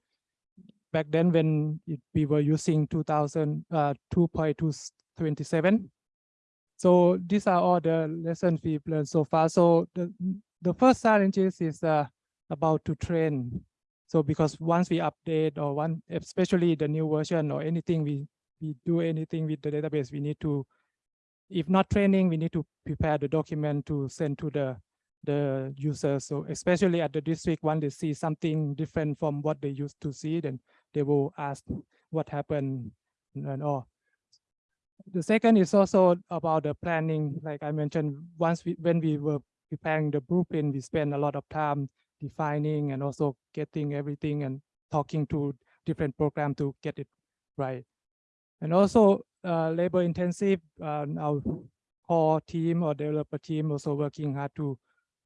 Speaker 5: back then when it, we were using 2000 uh, 2.2. So these are all the lessons we've learned so far. So the, the first challenges is uh, about to train. So because once we update or one, especially the new version or anything, we, we do anything with the database, we need to, if not training, we need to prepare the document to send to the, the user. So especially at the district, when they see something different from what they used to see, then they will ask what happened and all. The second is also about the planning, like I mentioned, once we, when we were preparing the blueprint, we spent a lot of time defining and also getting everything and talking to different program to get it right. And also uh, labor intensive, uh, our core team or developer team also working hard to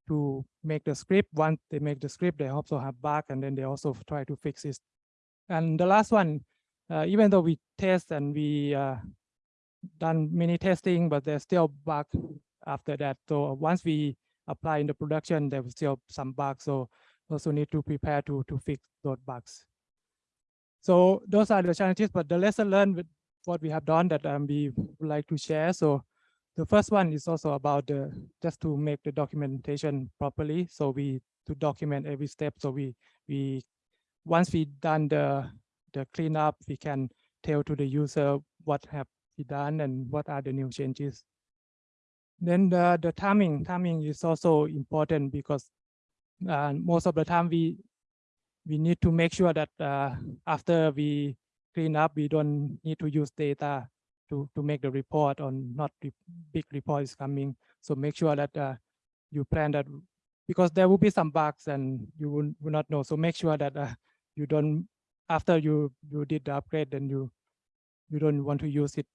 Speaker 5: to make the script. Once they make the script, they also have bug and then they also try to fix it. And the last one, uh, even though we test and we uh, done many testing, but there's still bug after that. So once we apply in the production, there was still some bugs. So also need to prepare to to fix those bugs. So those are the challenges, but the lesson learned what we have done that um, we would like to share. So the first one is also about the just to make the documentation properly. So we to document every step. So we we once we done the the cleanup, we can tell to the user what have we done and what are the new changes. Then the, the timing, timing is also important because uh, most of the time we we need to make sure that uh, after we clean up, we don't need to use data to to make the report or not big report is coming. So make sure that uh, you plan that because there will be some bugs and you will, will not know. So make sure that uh, you don't after you you did the upgrade, then you you don't want to use it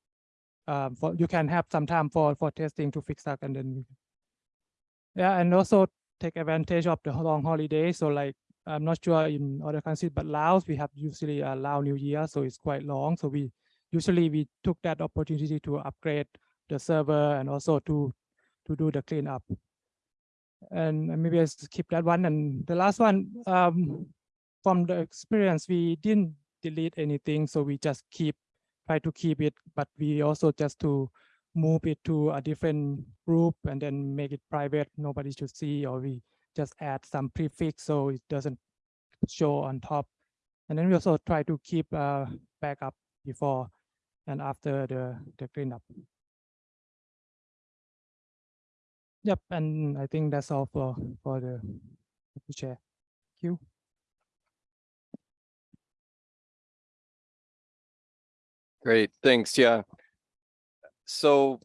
Speaker 5: um, for you can have some time for for testing to fix that and then yeah and also take advantage of the long holiday so like i'm not sure in other countries but laos we have usually a lao new year so it's quite long. So we usually we took that opportunity to upgrade the server and also to to do the cleanup. And and maybe i skip that one. And the last one um from the experience we didn't delete anything so we just keep try to keep it, but we also just to move it to a different group and then make it private. Nobody should see, or we just add some prefix so it doesn't show on top. And then we also try to keep a backup before and after the, the cleanup. Yep, and I think that's all for, for the share. Thank you.
Speaker 4: Great, thanks, yeah. So,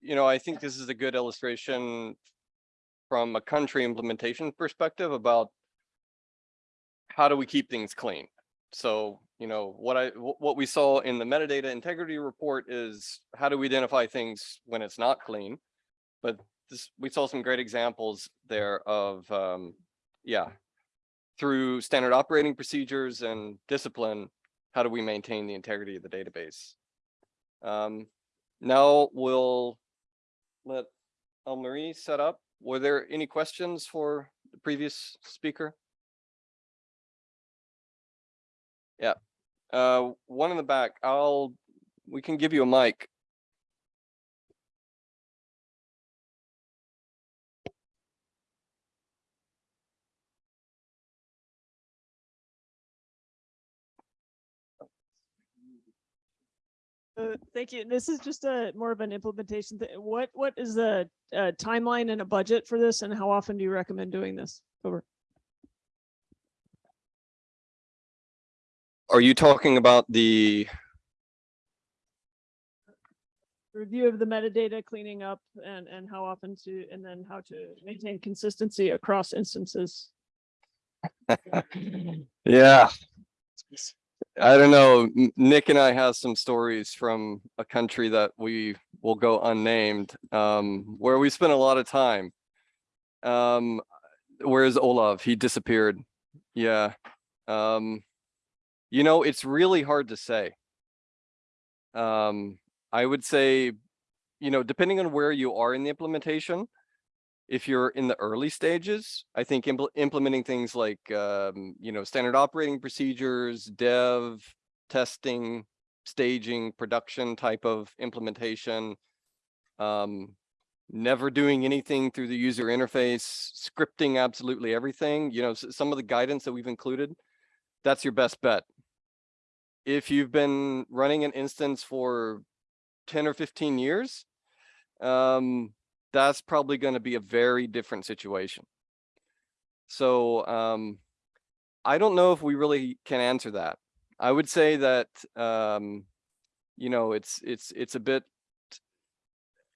Speaker 4: you know, I think this is a good illustration from a country implementation perspective about how do we keep things clean? So, you know, what I, what we saw in the metadata integrity report is how do we identify things when it's not clean? But this, we saw some great examples there of, um, yeah, through standard operating procedures and discipline, how do we maintain the integrity of the database? Um, now we'll let Marie set up. Were there any questions for the previous speaker? Yeah, uh, one in the back. I'll, we can give you a mic.
Speaker 6: Uh, thank you. This is just a more of an implementation. thi- What, what is the uh, timeline and a budget for this and how often do you recommend doing this? Over.
Speaker 4: Are you talking about the,
Speaker 6: Review of the metadata, cleaning up and, and how often to, and then how to maintain consistency across instances.
Speaker 4: yeah. I don't know. Nick and I have some stories from a country that we will go unnamed, um, where we spent a lot of time. Um, where's Olav? He disappeared. Yeah. Um, you know, it's really hard to say. Um, I would say, you know, depending on where you are in the implementation, if you're in the early stages, I think impl- implementing things like, um, you know, standard operating procedures, dev, testing, staging, production type of implementation. Um, never doing anything through the user interface, scripting absolutely everything, you know, some of the guidance that we've included, that's your best bet. If you've been running an instance for ten or fifteen years, um, that's probably gonna be a very different situation. So, um, I don't know if we really can answer that. I would say that, um, you know, it's, it's, it's a bit,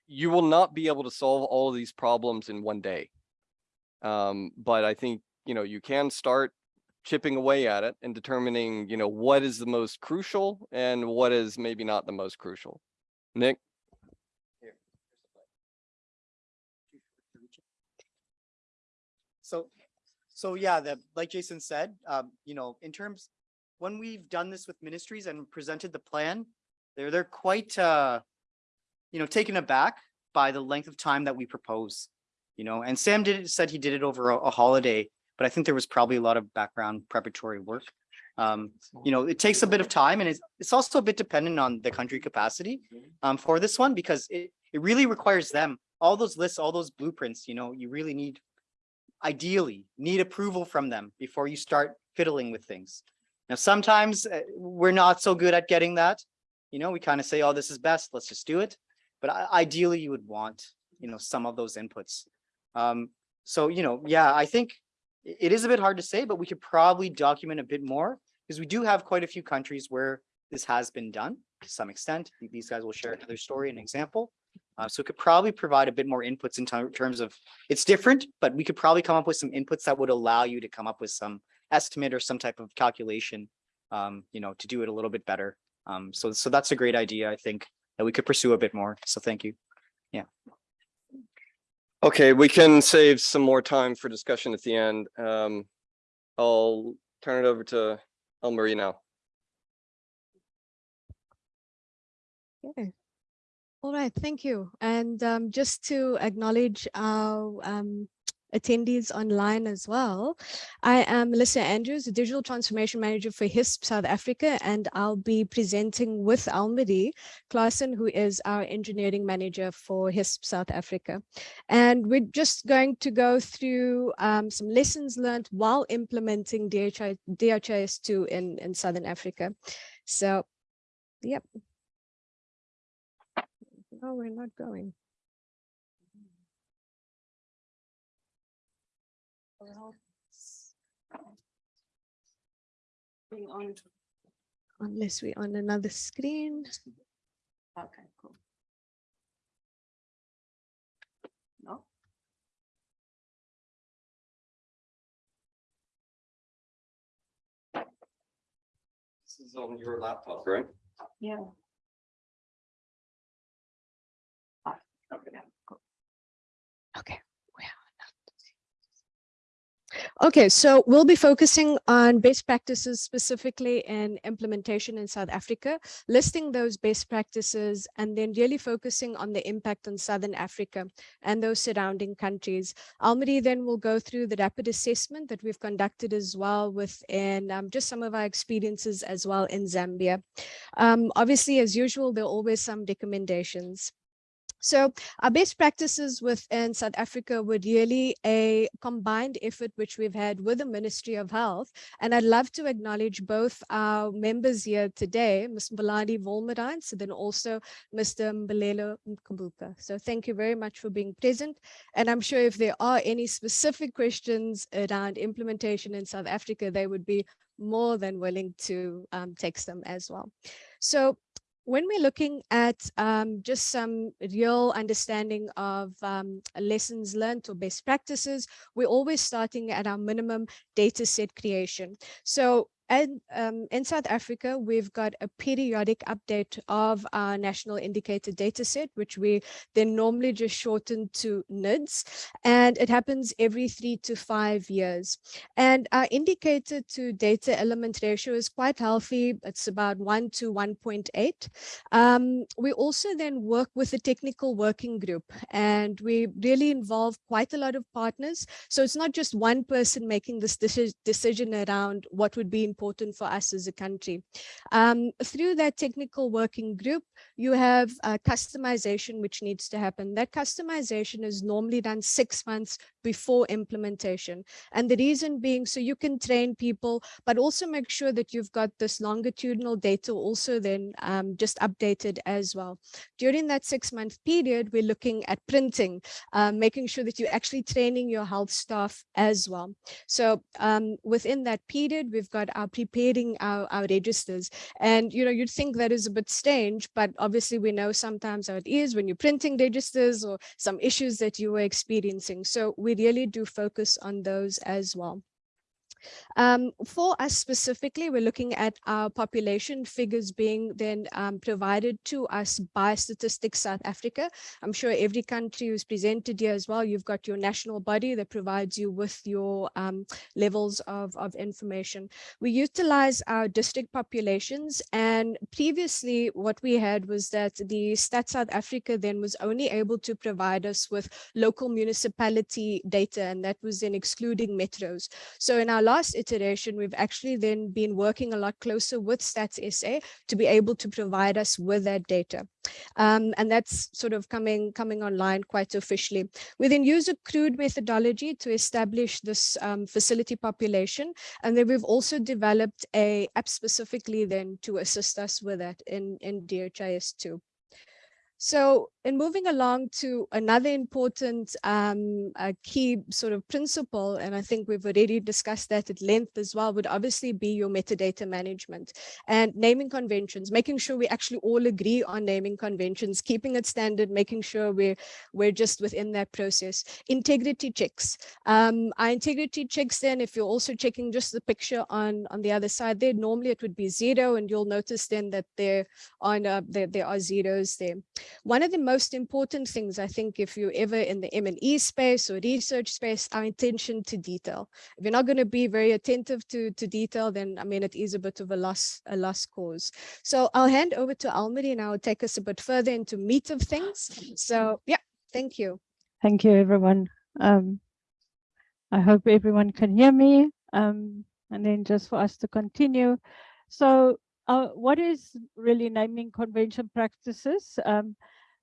Speaker 4: you will not be able to solve all of these problems in one day. Um, but I think, you know, you can start chipping away at it and determining, you know, what is the most crucial and what is maybe not the most crucial. Nick?
Speaker 1: So, so yeah, the, like Jason said, um, you know, in terms, when we've done this with ministries and presented the plan, they're, they're quite, uh, you know, taken aback by the length of time that we propose, you know, and Sam did, said he did it over a, a holiday, but I think there was probably a lot of background preparatory work. Um, you know, it takes a bit of time and it's, it's also a bit dependent on the country capacity um, for this one because it, it really requires them, all those lists, all those blueprints, you know, you really need ideally need approval from them before you start fiddling with things. Now, sometimes uh, we're not so good at getting that. You know, we kind of say, oh, this is best, let's just do it. But ideally you would want, you know, some of those inputs. Um, so, you know, yeah, I think it is a bit hard to say, but we could probably document a bit more because we do have quite a few countries where this has been done to some extent. These guys will share another story, an example. Uh, so it could probably provide a bit more inputs in terms of, it's different, but we could probably come up with some inputs that would allow you to come up with some estimate or some type of calculation, um, you know, to do it a little bit better. Um, so, so that's a great idea, I think, that we could pursue a bit more. So thank you. Yeah.
Speaker 4: Okay, we can save some more time for discussion at the end. Um, I'll turn it over to Elmarie now.
Speaker 7: Okay. All right, thank you. And um, just to acknowledge our um, attendees online as well, I am Melissa Andrews, the Digital Transformation Manager for HISP South Africa, and I'll be presenting with Elmarie Klaassen, who is our Engineering Manager for HISP South Africa. And we're just going to go through um, some lessons learned while implementing DHIS2 in, in Southern Africa. So, yep. No, we're not going. Unless we're on another screen.
Speaker 8: Okay, cool. No?
Speaker 4: This is on your laptop, right?
Speaker 8: Yeah.
Speaker 7: Okay. Okay, so we'll be focusing on best practices specifically in implementation in South Africa, listing those best practices and then really focusing on the impact on Southern Africa and those surrounding countries. Elmarie then will go through the rapid assessment that we've conducted as well within um, just some of our experiences as well in Zambia. Um, obviously, as usual, there are always some recommendations. So our best practices within South Africa were really a combined effort which we've had with the Ministry of Health. And I'd love to acknowledge both our members here today, Ms. Mbaladi Volmerine, so then also Mr. Mbalelo Mkambuka. So thank you very much for being present. And I'm sure if there are any specific questions around implementation in South Africa, they would be more than willing to um, text them as well. So when we're looking at um, just some real understanding of um, lessons learned or best practices, we're always starting at our minimum data set creation. So and um, in South Africa, we've got a periodic update of our national indicator data set, which we then normally just shorten to NIDS, and it happens every three to five years. And our indicator to data element ratio is quite healthy. It's about one to 1.8. Um, we also then work with a technical working group and we really involve quite a lot of partners. So it's not just one person making this deci decision around what would be important for us as a country. Um, through that technical working group, you have uh, customization which needs to happen. That customization is normally done six months before implementation. And the reason being so you can train people, but also make sure that you've got this longitudinal data also then um, just updated as well. During that six month period, we're looking at printing, um, making sure that you're actually training your health staff as well. So um, within that period, we've got our preparing our, our registers. And, you know, you'd think that is a bit strange, but obviously we know sometimes how it is when you're printing registers or some issues that you were experiencing. So we really do focus on those as well. Um, for us specifically, we're looking at our population figures being then um, provided to us by Statistics South Africa. I'm sure every country who's presented here as well, you've got your national body that provides you with your um, levels of, of information. We utilize our district populations and previously what we had was that the Stat South Africa then was only able to provide us with local municipality data and that was then excluding metros. So in our last iteration, we've actually then been working a lot closer with Stats SA to be able to provide us with that data. Um, and that's sort of coming, coming online quite officially. We then use a crude methodology to establish this um, facility population. And then we've also developed a app specifically then to assist us with that in, in DHIS2. So in moving along to another important um, key sort of principle, and I think we've already discussed that at length as well, would obviously be your metadata management and naming conventions, making sure we actually all agree on naming conventions, keeping it standard, making sure we're, we're just within that process. Integrity checks. Um, our integrity checks then, if you're also checking just the picture on, on the other side there, normally it would be zero, and you'll notice then that there, on, uh, there, there are zeros there. One of the most important things, I think, if you're ever in the M&E space or research space, our attention to detail. If you're not going to be very attentive to, to detail, then I mean, it is a bit of a loss, a lost cause. So I'll hand over to Elmarie and I'll take us a bit further into meat of things. So yeah, thank you.
Speaker 9: Thank you, everyone. Um, I hope everyone can hear me. Um, and then just for us to continue. So uh, what is really naming convention practices? Um,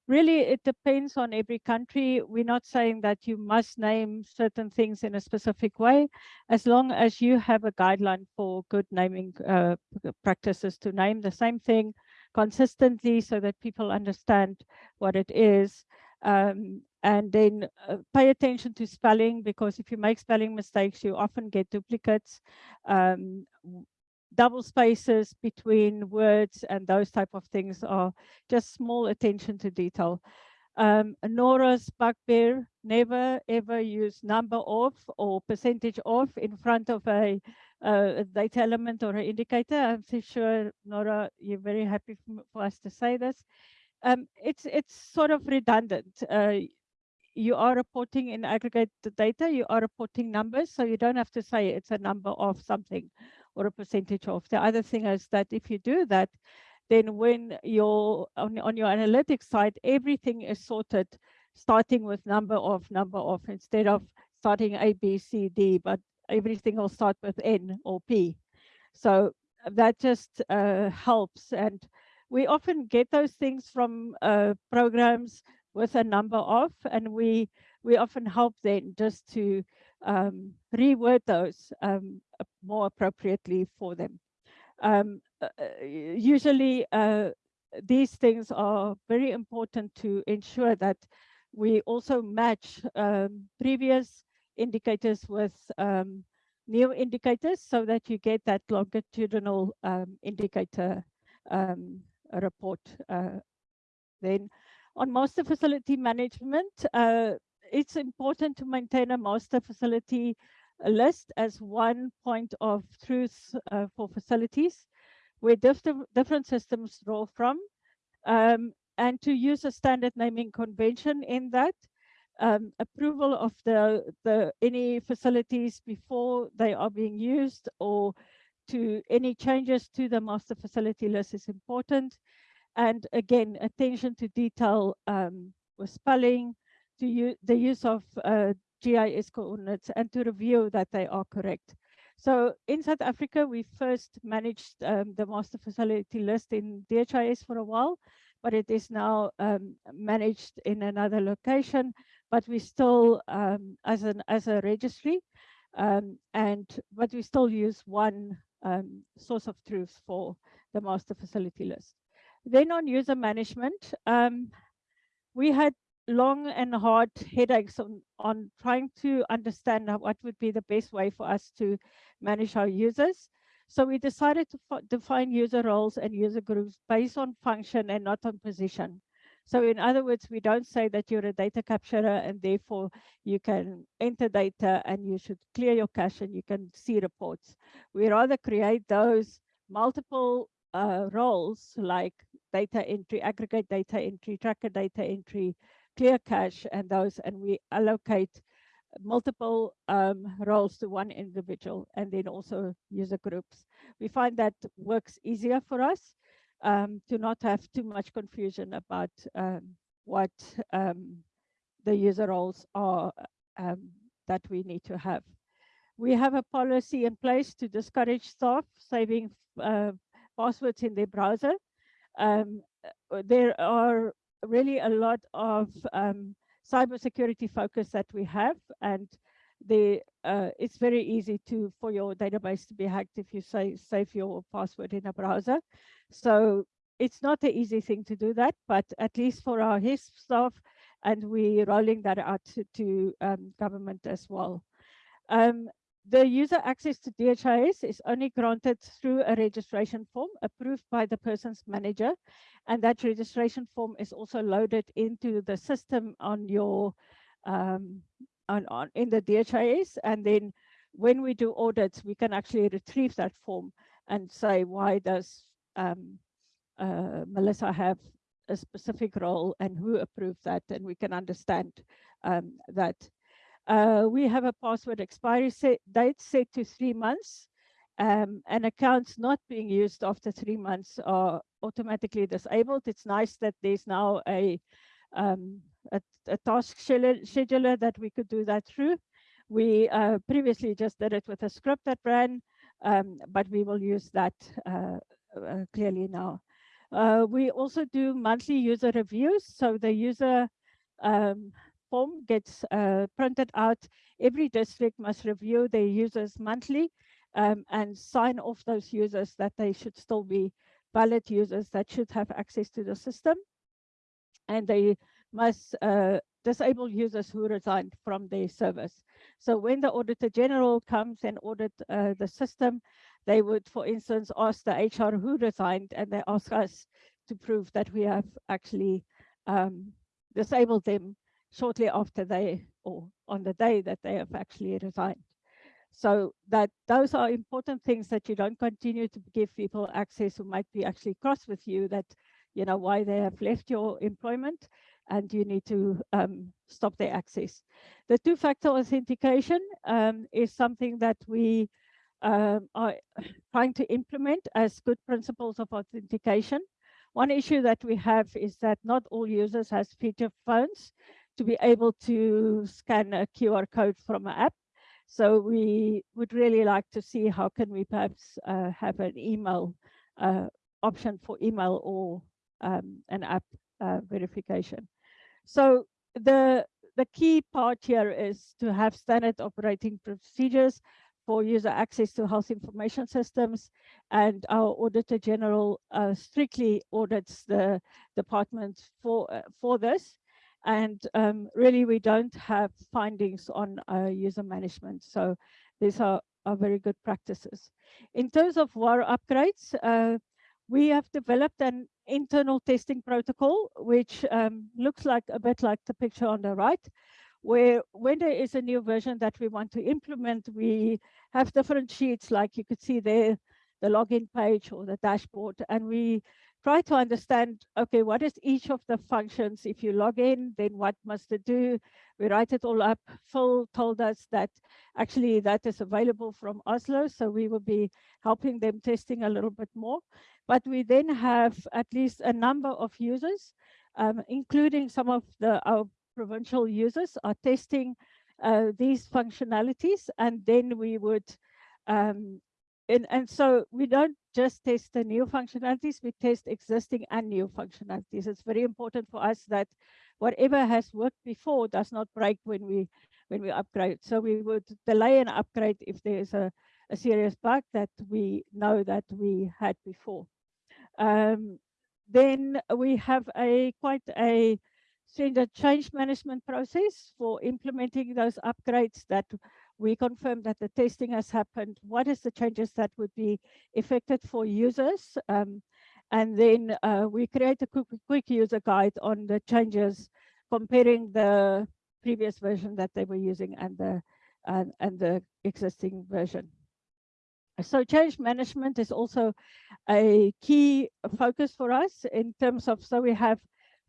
Speaker 9: really, it depends on every country. We're not saying that you must name certain things in a specific way, as long as you have a guideline for good naming uh, practices to name the same thing consistently so that people understand what it is. Um, and then uh, pay attention to spelling because if you make spelling mistakes, you often get duplicates. Um, double spaces between words and those type of things are just small attention to detail. Um, Nora's bugbear, never ever use number of or percentage of in front of a, data element or an indicator. I'm sure, Nora, you're very happy for us to say this. Um, it's, it's sort of redundant. Uh, you are reporting in aggregate data, you are reporting numbers, so you don't have to say it's a number of something or a percentage of. The other thing is that if you do that, then when you're on, on your analytics side, everything is sorted starting with number of, number of, instead of starting A, B, C, D, but everything will start with N or P. So that just uh, helps. And we often get those things from uh, programs with a number of, and we we often help then just to um, reword those um, more appropriately for them. Um, uh, uh, usually, uh, these things are very important to ensure that we also match um, previous indicators with um, new indicators so that you get that longitudinal um, indicator report. Uh, then on master facility management, uh, it's important to maintain a master facility list as one point of truth uh, for facilities where diff different systems draw from um, and to use a standard naming convention in that um, approval of the the any facilities before they are being used or to any changes to the master facility list is important. And again attention to detail um, with spelling to use the use of uh, GIS coordinates and to review that they are correct. So in South Africa, we first managed um, the master facility list in DHIS for a while, but it is now um, managed in another location, but we still um, as an as a registry, um, and but we still use one um, source of truth for the master facility list. Then on user management, um, we had long and hard headaches on, on trying to understand what would be the best way for us to manage our users. So we decided to define user roles and user groups based on function and not on position. So in other words, we don't say that you're a data capturer and therefore you can enter data and you should clear your cache and you can see reports. We rather create those multiple uh, roles like data entry, aggregate data entry, tracker data entry, clear cache and those, and we allocate multiple um, roles to one individual and then also user groups. We find that works easier for us um, to not have too much confusion about um, what um, the user roles are um, that we need to have. We have a policy in place to discourage staff saving uh, passwords in their browser. Um, there are really a lot of um, cybersecurity focus that we have and the uh, it's very easy to for your database to be hacked if you say save your password in a browser. So it's not an easy thing to do that but at least for our HISP staff and we're rolling that out to, to um, government as well. Um, the user access to DHIS is only granted through a registration form approved by the person's manager. And that registration form is also loaded into the system on your um, on, on in the DHIS. And then when we do audits, we can actually retrieve that form and say, why does um, uh, Melissa have a specific role and who approved that? And we can understand um, that uh, we have a password expiry date set to three months um, and accounts not being used after three months are automatically disabled. It's nice that there's now a, um, a, a, task scheduler that we could do that through. We uh, previously just did it with a script that ran, um, but we will use that uh, uh, clearly now. Uh, we also do monthly user reviews. So the user um, form gets uh, printed out. Every district must review their users monthly um, and sign off those users that they should still be valid users that should have access to the system. And they must uh, disable users who resigned from their service. So when the Auditor General comes and audit uh, the system, they would, for instance, ask the HR who resigned and they ask us to prove that we have actually um, disabled them shortly after they or on the day that they have actually resigned. So that those are important things that you don't continue to give people access who might be actually cross with you that, you know, why they have left your employment and you need to um, stop their access. The two-factor authentication um, is something that we um, are trying to implement as good principles of authentication. One issue that we have is that not all users has feature phones to be able to scan a QR code from an app. So we would really like to see how can we perhaps uh, have an email uh, option for email or um, an app uh, verification. So the the key part here is to have standard operating procedures for user access to health information systems and our auditor general uh, strictly audits the department for uh, for this and um, really, we don't have findings on uh, user management. So these are, are very good practices. In terms of WAR upgrades, uh, we have developed an internal testing protocol, which um, looks like a bit like the picture on the right, where when there is a new version that we want to implement, we have different sheets, like you could see there, the login page or the dashboard, and we try to understand, okay, what is each of the functions? If you log in, then what must it do? We write it all up. Phil told us that actually that is available from Oslo, so we will be helping them testing a little bit more. But we then have at least a number of users, um, including some of the our provincial users are testing uh, these functionalities, and then we would Um, and, and so we don't just test the new functionalities, we test existing and new functionalities. It's very important for us that whatever has worked before does not break when we when we upgrade. So we would delay an upgrade if there's a, a serious bug that we know that we had before. Um, then we have a quite a standard change management process for implementing those upgrades that we confirm that the testing has happened. What is the changes that would be affected for users? Um, and then uh, we create a quick, quick user guide on the changes, comparing the previous version that they were using and the and, and the existing version. So change management is also a key focus for us in terms of, so we have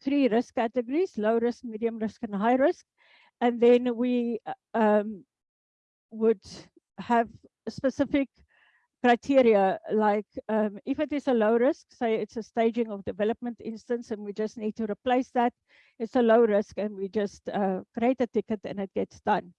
Speaker 9: three risk categories, low risk, medium risk, and high risk. And then we um, would have specific criteria like um, if it is a low risk, say it's a staging of development instance and we just need to replace that, it's a low risk and we just uh, create a ticket and it gets done.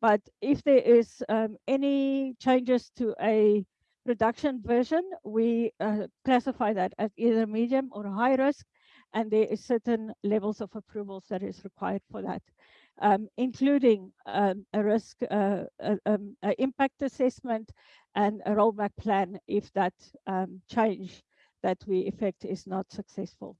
Speaker 9: But if there is um, any changes to a production version, we uh, classify that as either medium or high risk, and there is certain levels of approvals that is required for that, um, including um, a risk, uh, a, um, a impact assessment, and a rollback plan if that um, change that we effect is not successful.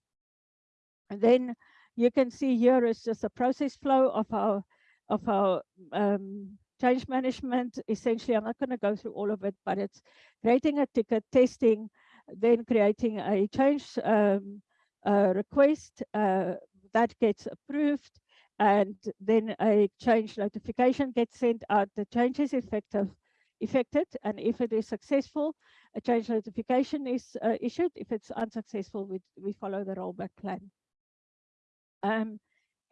Speaker 9: And then you can see here is just a process flow of our of our um, change management. Essentially, I'm not going to go through all of it, but it's creating a ticket, testing, then creating a change um, uh, request uh, that gets approved, and then a change notification gets sent out. The change is effective, effected, and if it is successful, a change notification is uh, issued. If it's unsuccessful, we, we follow the rollback plan. Um,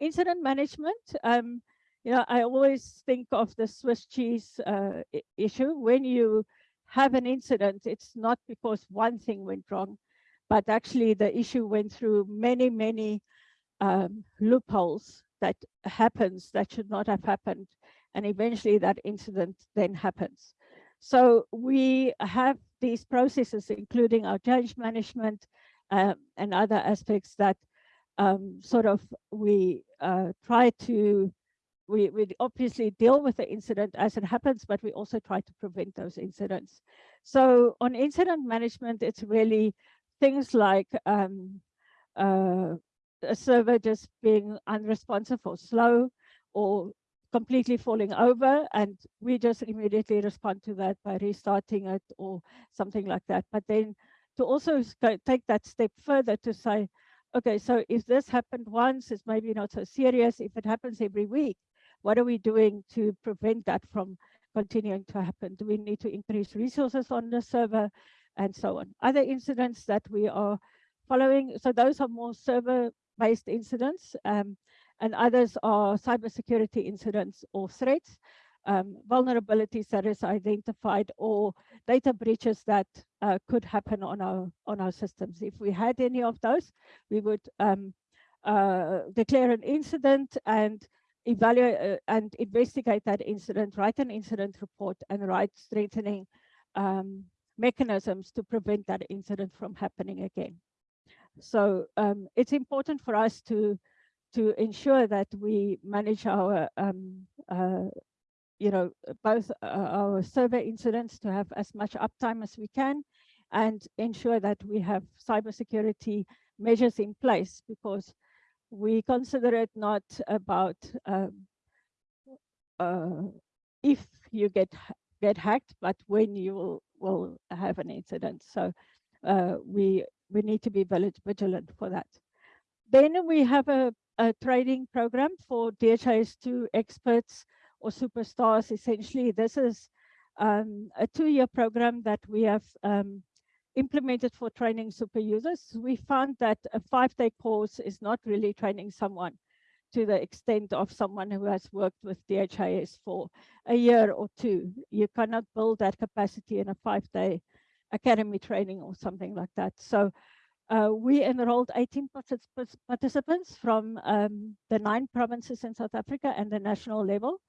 Speaker 9: incident management. Um, you know, I always think of the Swiss cheese uh, issue. When you have an incident, it's not because one thing went wrong, but actually the issue went through many, many um, loopholes that happens that should not have happened. And eventually that incident then happens. So we have these processes, including our change management um, and other aspects that um, sort of we uh, try to we, we obviously deal with the incident as it happens, but we also try to prevent those incidents. So on incident management, it's really things like um, uh, a server just being unresponsive or slow or completely falling over and we just immediately respond to that by restarting it or something like that. But then to also take that step further to say, okay, so if this happened once, it's maybe not so serious. If it happens every week, what are we doing to prevent that from continuing to happen? Do we need to increase resources on the server and so on? Other incidents that we are following, so those are more server-based incidents, um, and others are cybersecurity incidents or threats, um, vulnerabilities that is identified or data breaches that uh, could happen on our on our systems. If we had any of those, we would um, uh, declare an incident and evaluate uh, and investigate that incident, write an incident report and write strengthening um, mechanisms to prevent that incident from happening again. So um, it's important for us to to ensure that we manage our um, uh, you know both uh, our server incidents to have as much uptime as we can and ensure that we have cybersecurity measures in place because we consider it not about um, uh, if you get get hacked, but when you will, will have an incident. So uh, we we need to be vigilant for that. Then we have a, a training program for DHIS2 experts or superstars. Essentially, this is um, a two-year program that we have um, implemented for training super users, we found that a five-day course is not really training someone to the extent of someone who has worked with DHIS for a year or two. You cannot build that capacity in a five-day academy training or something like that. So uh, we enrolled 18 participants from um, the nine provinces in South Africa and the national level.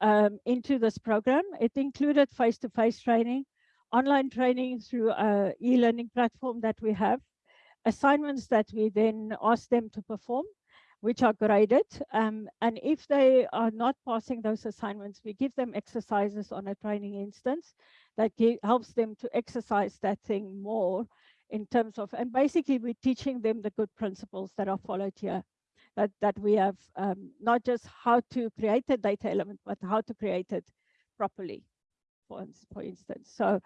Speaker 9: um, into this program. It included face-to-face training, online training through a e-learning platform that we have, assignments that we then ask them to perform, which are graded. Um, and if they are not passing those assignments, we give them exercises on a training instance that helps them to exercise that thing more in terms of, and basically we're teaching them the good principles that are followed here. That, that we have um, not just how to create a data element, but how to create it properly, for, for instance. So,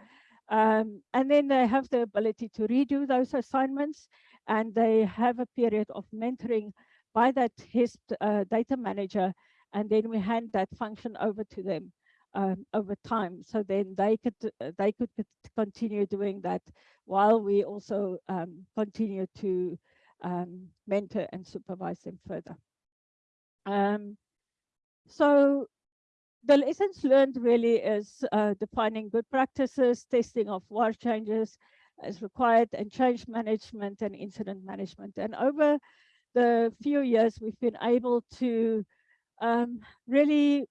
Speaker 9: um, and then they have the ability to redo those assignments and they have a period of mentoring by that HISP uh, data manager. And then we hand that function over to them um, over time. So then they could they could continue doing that while we also um, continue to um, mentor and supervise them further. Um, so the lessons learned really is uh, defining good practices, testing of war changes as required, and change management and incident management. And over the few years, we've been able to um, really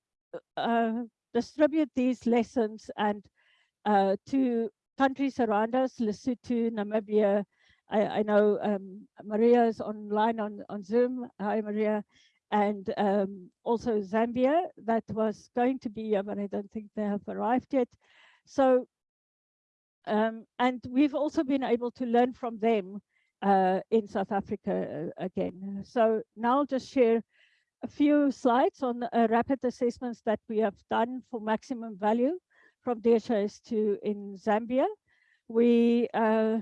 Speaker 9: uh, distribute these lessons and uh, to countries around us, Lesotho, Namibia. I, I know um, Maria is online on, on Zoom. Hi, Maria. And um, also Zambia, that was going to be but I don't think they have arrived yet. So, um, and we've also been able to learn from them uh, in South Africa uh, again. So now I'll just share a few slides on uh, rapid assessments that we have done for maximum value from DHIS2 in Zambia. We uh,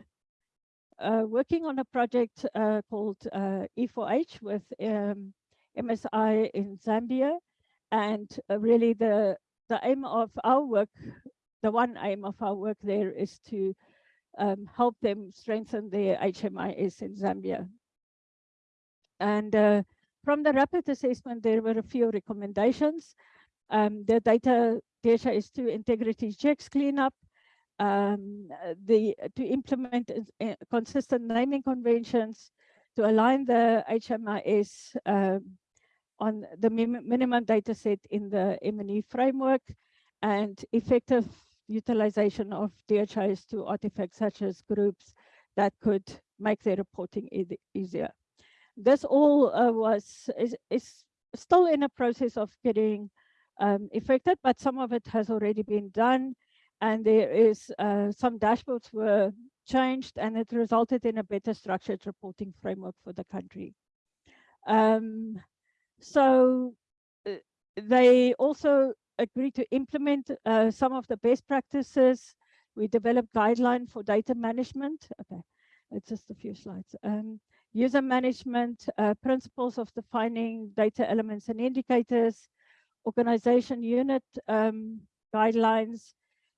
Speaker 9: uh, working on a project uh, called uh, E4H with um, MSI in Zambia. And really the, the aim of our work, the one aim of our work there is to um, help them strengthen their HMIS in Zambia. And uh, from the rapid assessment, there were a few recommendations. Um, the data DHIS2 integrity checks cleanup, um, the to implement uh, consistent naming conventions, to align the HMIS um, on the minimum data set in the M&E framework, and effective utilization of DHIS2 artifacts such as groups that could make their reporting e easier. This all uh, was is, is still in a process of getting um, effected, but some of it has already been done and there is uh, some dashboards were changed and it resulted in a better structured reporting framework for the country. Um, so uh, they also agreed to implement uh, some of the best practices. We developed guideline for data management. Okay, it's just a few slides. Um, user management, uh, principles of defining data elements and indicators, organization unit um, guidelines,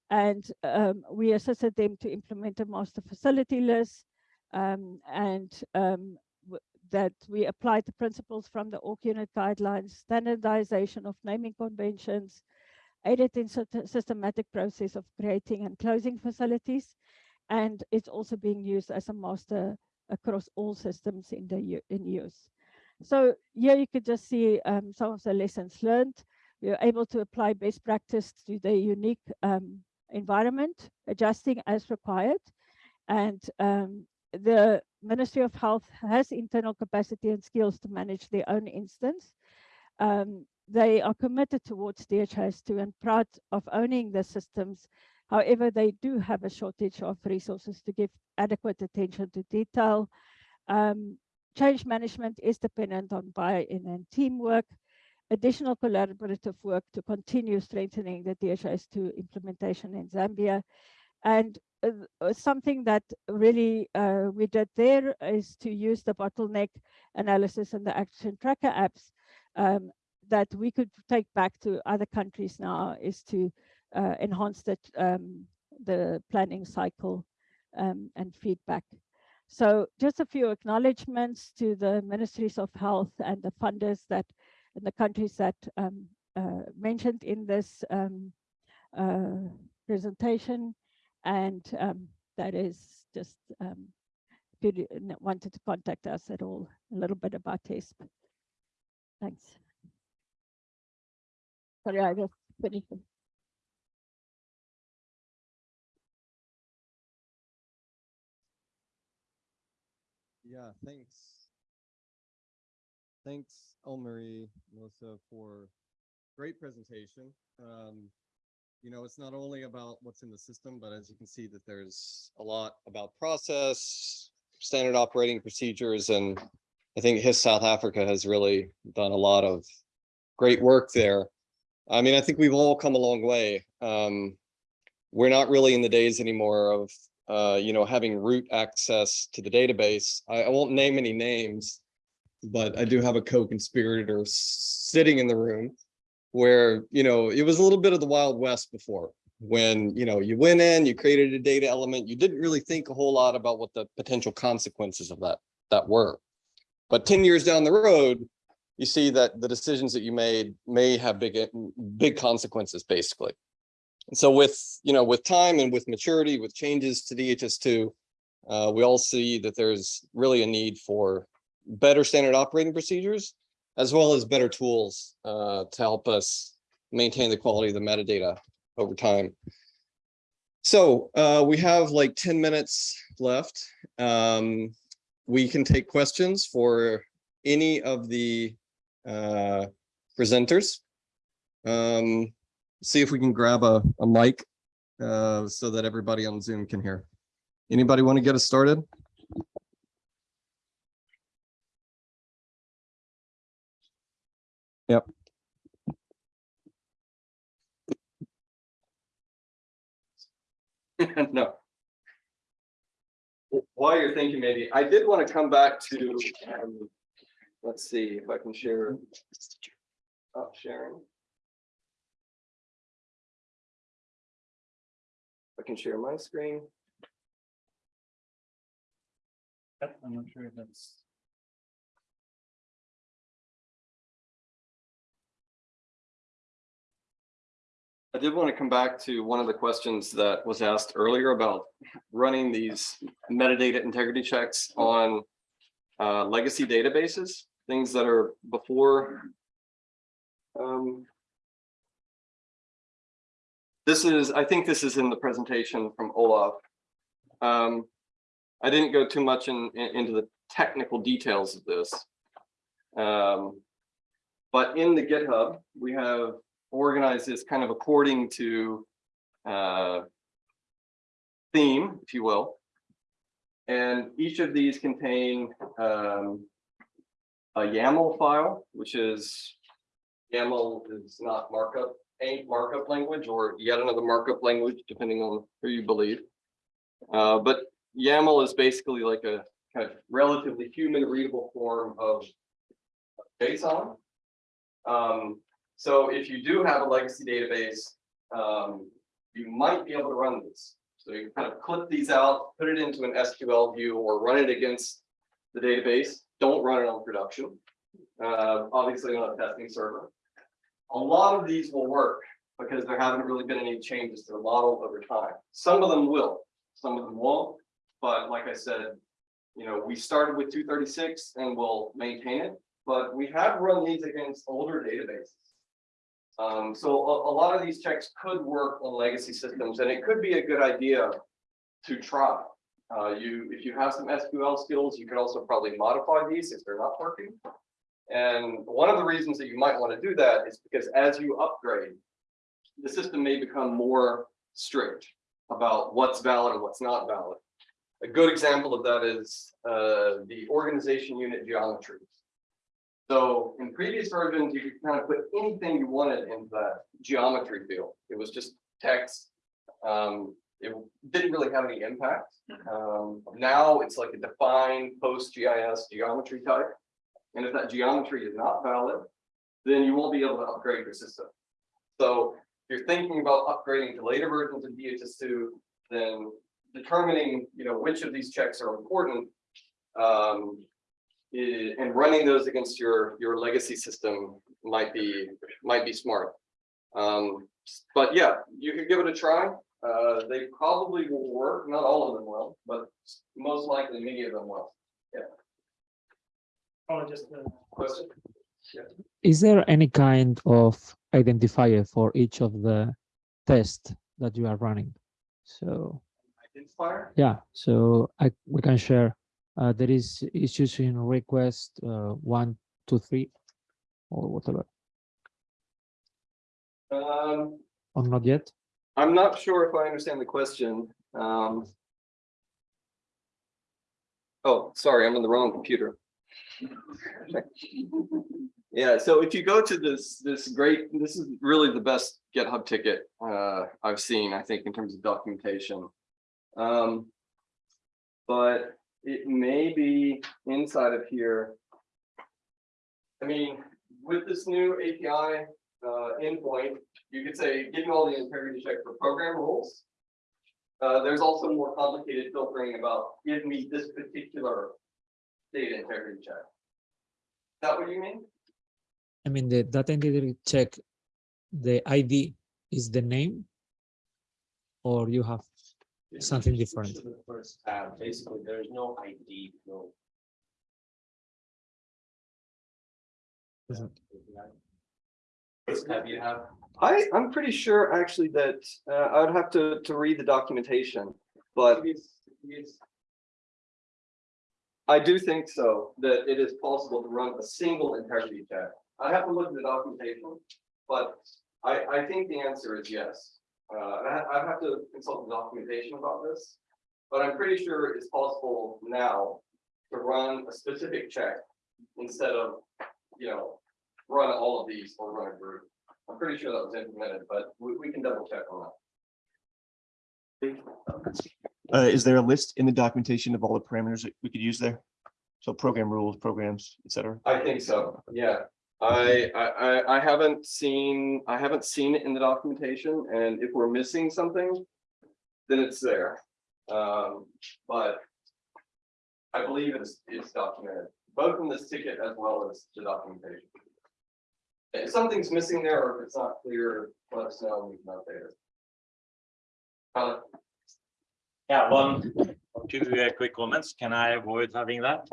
Speaker 9: and um, we assisted them to implement a master facility list um, and um, that we applied the principles from the org unit guidelines, standardization of naming conventions, aided in systematic process of creating and closing facilities, and it's also being used as a master across all systems in the in use. So here you could just see um, some of the lessons learned. We are able to apply best practice to the unique um, environment, adjusting as required. And um, the Ministry of Health has internal capacity and skills to manage their own instance. Um, they are committed towards DHIS2 and proud of owning the systems. However, they do have a shortage of resources to give adequate attention to detail. Um, change management is dependent on buy-in and teamwork additional collaborative work to continue strengthening the DHIS2 implementation in Zambia. And something that really uh, we did there is to use the bottleneck analysis and the action tracker apps um, that we could take back to other countries now is to uh, enhance the, um, the planning cycle um, and feedback. So just a few acknowledgements to the ministries of health and the funders that in the countries that um, uh, mentioned in this um, uh, presentation. And um, that is just, um, if you wanted to contact us at all, a little bit about HISP. Thanks. Sorry, I just finished.
Speaker 10: Yeah, thanks. Thanks, Elmarie, Melissa, for great presentation. Um, you know, it's not only about what's in the system, but as you can see that there's a lot about process, standard operating procedures, and I think HISP South Africa has really done a lot of great work there. I mean, I think we've all come a long way. Um, we're not really in the days anymore of uh, you know, having root access to the database. I, I won't name any names, but I do have a co-conspirator sitting in the room where, you know, it was a little bit of the Wild West before when, you know, you went in, you created a data element, you didn't really think a whole lot about what the potential consequences of that, that were. But 10 years down the road, you see that the decisions that you made may have big, big consequences, basically. And so with, you know, with time and with maturity, with changes to DHIS2, uh, we all see that there's really a need for better standard operating procedures, as well as better tools uh, to help us maintain the quality of the metadata over time. So uh, we have like 10 minutes left. Um, we can take questions for any of the uh, presenters. Um, see if we can grab a, a mic uh, so that everybody on Zoom can hear. Anybody want to get us started? Yep.
Speaker 4: No. While you're thinking, maybe, I did want to come back to, um, let's see if I can share. Oh, sharing. I can share my screen.
Speaker 11: Yep, I'm not sure if that's.
Speaker 4: I did want to come back to one of the questions that was asked earlier about running these metadata integrity checks on uh, legacy databases, things that are before. um, This is, I think this is in the presentation from Olav. Um, I didn't go too much in, in- into the technical details of this. Um, But in the GitHub, we have organized this kind of according to uh, theme, if you will. And each of these contain um, a YAML file, which is YAML is not markup, ain't markup language or yet another markup language, depending on who you believe. Uh, but YAML is basically like a kind of relatively human readable form of JSON. Um, so if you do have a legacy database, um, you might be able to run this. So you kind of clip these out, put it into an SQL view or run it against the database. Don't run it on production. Uh, obviously on a testing server. A lot of these will work because there haven't really been any changes to the model over time. Some of them will, some of them won't. But like I said, you know, we started with two thirty-six and we'll maintain it, but we have run these against older databases. Um, so a, a lot of these checks could work on legacy systems and it could be a good idea to try. Uh, you, if you have some SQL skills, you could also probably modify these if they're not working. And one of the reasons that you might want to do that is because as you upgrade, the system may become more strict about what's valid and what's not valid. A good example of that is uh, the organization unit geometries. So in previous versions, you could kind of put anything you wanted in the geometry field. It was just text. Um, it didn't really have any impact. Um, now it's like a defined PostGIS geometry type. And if that geometry is not valid, then you won't be able to upgrade your system. So if you're thinking about upgrading to later versions of DHIS2, then determining, you know, which of these checks are important um, i- and running those against your, your legacy system might be, might be smart. Um, but yeah, you could give it a try. Uh, they probably will work. Not all of them will, but most likely many of them will. Yeah.
Speaker 11: Oh, just uh,
Speaker 4: Question?
Speaker 12: Is there any kind of identifier for each of the tests that you are running? So,
Speaker 4: Identifier?
Speaker 12: yeah, so I, we can share, uh, there is issues in request, uh, one, two, three, or whatever,
Speaker 4: Um,
Speaker 12: or not yet?
Speaker 4: I'm not sure if I understand the question. Um. Oh, sorry, I'm on the wrong computer. Yeah, so if you go to this, this great, this is really the best GitHub ticket uh I've seen, I think, in terms of documentation. Um. But it may be inside of here. I mean, with this new API uh endpoint, you could say, give me all the integrity check for program rules. Uh, there's also more complicated filtering about, give me this particular data integrity check. Is that what you mean?
Speaker 12: I mean, the data integrity check, the ID is the name? Or you have something different?
Speaker 13: The first tab, basically, there's no ID, no. First tab you have,
Speaker 4: I, I'm pretty sure actually that, uh, I would have to, to read the documentation, but. I do think so, that it is possible to run a single integrity check. I have to look at the documentation, but I, I think the answer is yes. Uh, I, I have to consult the documentation about this, but I'm pretty sure it's possible now to run a specific check instead of, you know, run all of these or run a group. I'm pretty sure that was implemented, but we, we can double check on that.
Speaker 14: Uh, is there a list in the documentation of all the parameters that we could use there? So program rules, programs, et cetera.
Speaker 4: I think so, yeah. I, I, I, haven't seen, I haven't seen it in the documentation, and if we're missing something, then it's there. Um, but I believe it's, it's documented, both in this ticket as well as the documentation. If something's missing there, or if it's not clear, let us know, and we can update it.
Speaker 13: Yeah, one, two uh, quick comments, can I avoid having that?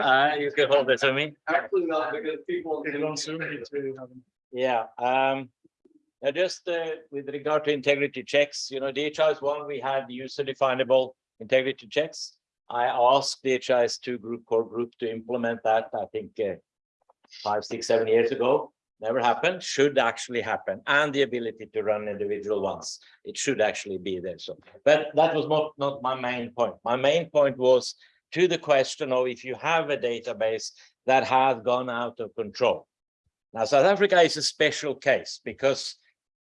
Speaker 13: Uh, you can hold it to me.
Speaker 4: Actually not, because people.
Speaker 13: Yeah, um, now just uh, with regard to integrity checks, you know, DHIS one, we had user definable integrity checks. I asked DHIS two group core group to implement that, I think, uh, five, six, seven years ago. Never happened, should actually happen, and the ability to run individual ones. It should actually be there, so, but that was not, not my main point. My main point was to the question of if you have a database that has gone out of control. Now, South Africa is a special case because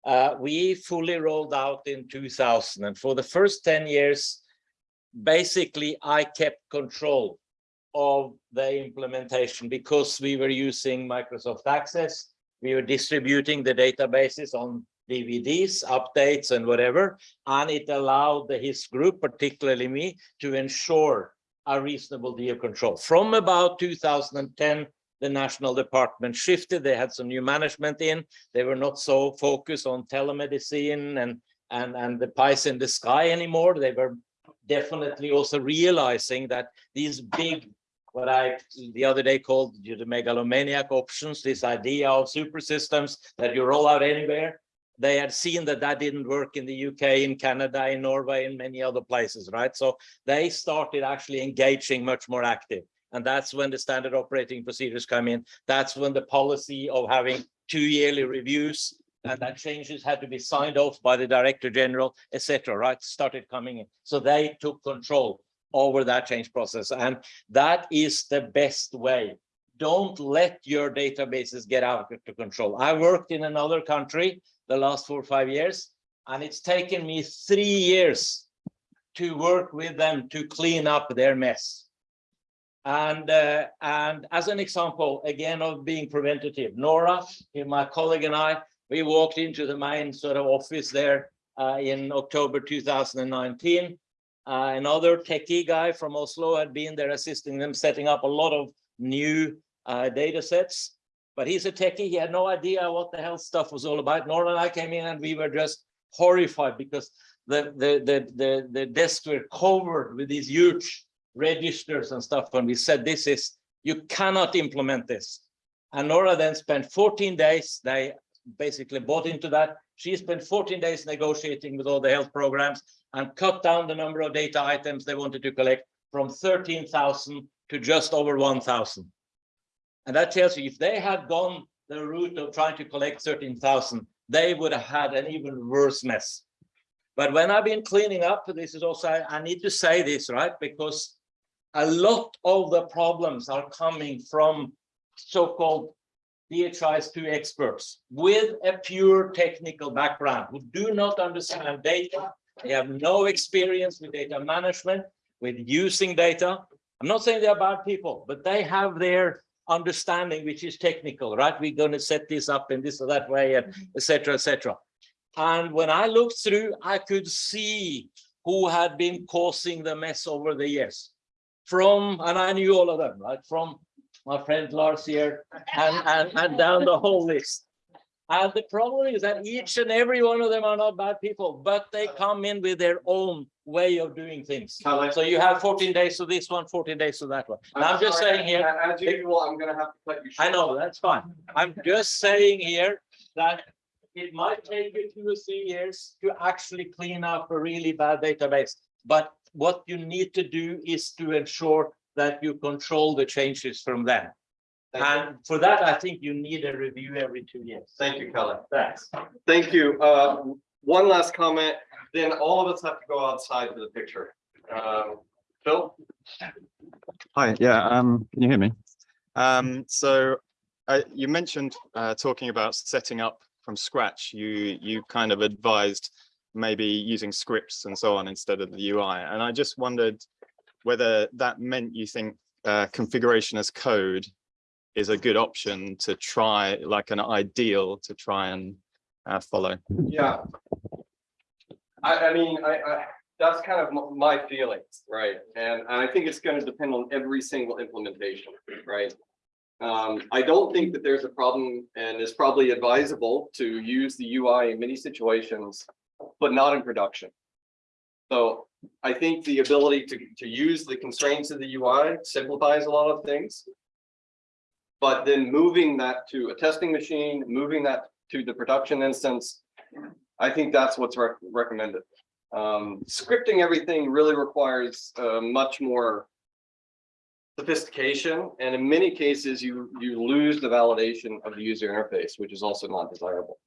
Speaker 13: uh, we fully rolled out in 2000 and for the first 10 years, basically I kept control of the implementation because we were using Microsoft Access. We were distributing the databases on DVDs, updates and whatever, and it allowed the HIS group, particularly me, to ensure a reasonable degree of control. From about 2010, the national department shifted. They had some new management in. They were not so focused on telemedicine and and and the pies in the sky anymore. They were definitely also realizing that these big, what I the other day called the megalomaniac options, this idea of super systems that you roll out anywhere. They had seen that that didn't work in the UK, in Canada, in Norway, in many other places, right? So they started actually engaging much more active. And that's when the standard operating procedures come in. That's when the policy of having two yearly reviews and that changes had to be signed off by the director general, etc. right, started coming in. So they took control over that change process. And that is the best way. Don't let your databases get out of control. I worked in another country the last four or five years, and it's taken me three years to work with them to clean up their mess. And uh, and as an example, again, of being preventative, Nora, my colleague and I, we walked into the main sort of office there uh, in October 2019. Uh, another techie guy from Oslo had been there assisting them, setting up a lot of new uh, data sets. But he's a techie, he had no idea what the hell stuff was all about. Nora and I came in and we were just horrified because the, the, the, the, the desks were covered with these huge registers and stuff. And we said, this is, you cannot implement this. And Nora then spent fourteen days, they basically bought into that. She spent fourteen days negotiating with all the health programs and cut down the number of data items they wanted to collect from thirteen thousand to just over one thousand. And that tells you if they had gone the route of trying to collect thirteen thousand, they would have had an even worse mess. But when I've been cleaning up, this is also, I need to say this, right? Because a lot of the problems are coming from so-called DHIS two experts with a pure technical background who do not understand data. They have no experience with data management, with using data. I'm not saying they're bad people, but they have their understanding, which is technical, right? We're going to set this up in this or that way, and mm-hmm. et cetera, et cetera. And when I looked through, I could see who had been causing the mess over the years. From, and I knew all of them, right? From my friend Lars here and, and, and down the whole list. And the problem is that each and every one of them are not bad people, but they come in with their own way of doing things. So you have fourteen days to this one, 14 days to that one. And I'm just saying here.
Speaker 4: As usual, I'm gonna have to cut you short.
Speaker 13: I know, that's fine. I'm just saying here that it might take you two or three years to actually clean up a really bad database. But what you need to do is to ensure that you control the changes from them.
Speaker 4: Thank you.
Speaker 13: And for that, I think you need a review every two years.
Speaker 4: Thank you, Calle.
Speaker 13: Thanks.
Speaker 4: Thank you. Uh, one last comment, then all of us have to go outside for the picture. Um, Phil?
Speaker 15: Hi, yeah, um, can you hear me? Um, so uh, you mentioned uh, talking about setting up from scratch. You you kind of advised maybe using scripts and so on instead of the UI. And I just wondered whether that meant you think uh, configuration as code is a good option to try, like an ideal to try and uh, follow.
Speaker 4: Yeah. I, I mean, I, I, that's kind of my feelings, right? And and I think it's gonna depend on every single implementation, right? Um, I don't think that there's a problem and it's probably advisable to use the UI in many situations, but not in production. So I think the ability to, to use the constraints of the UI simplifies a lot of things. But then moving that to a testing machine, moving that to the production instance, I think that's what's rec- recommended. Um, scripting everything really requires, uh, much more sophistication, and in many cases, you, you lose the validation of the user interface, which is also not desirable.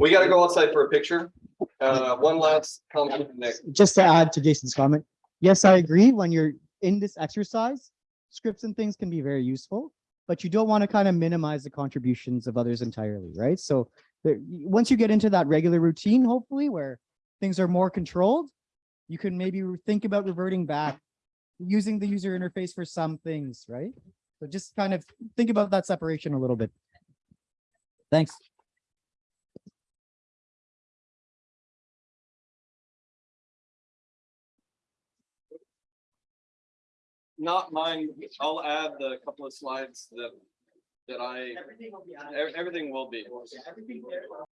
Speaker 4: We gotta go outside for a picture. Uh, one last comment, Nick.
Speaker 1: just to add to Jason's comment, yes, I agree. When you're in this exercise, scripts and things can be very useful, but you don't want to kind of minimize the contributions of others entirely, right? So there, once you get into that regular routine, hopefully where things are more controlled, you can maybe think about reverting back, using the user interface for some things, right? So just kind of think about that separation a little bit. Thanks.
Speaker 4: Not mine, I'll add the couple of slides that, that I,
Speaker 16: Everything will be.
Speaker 4: everything will be.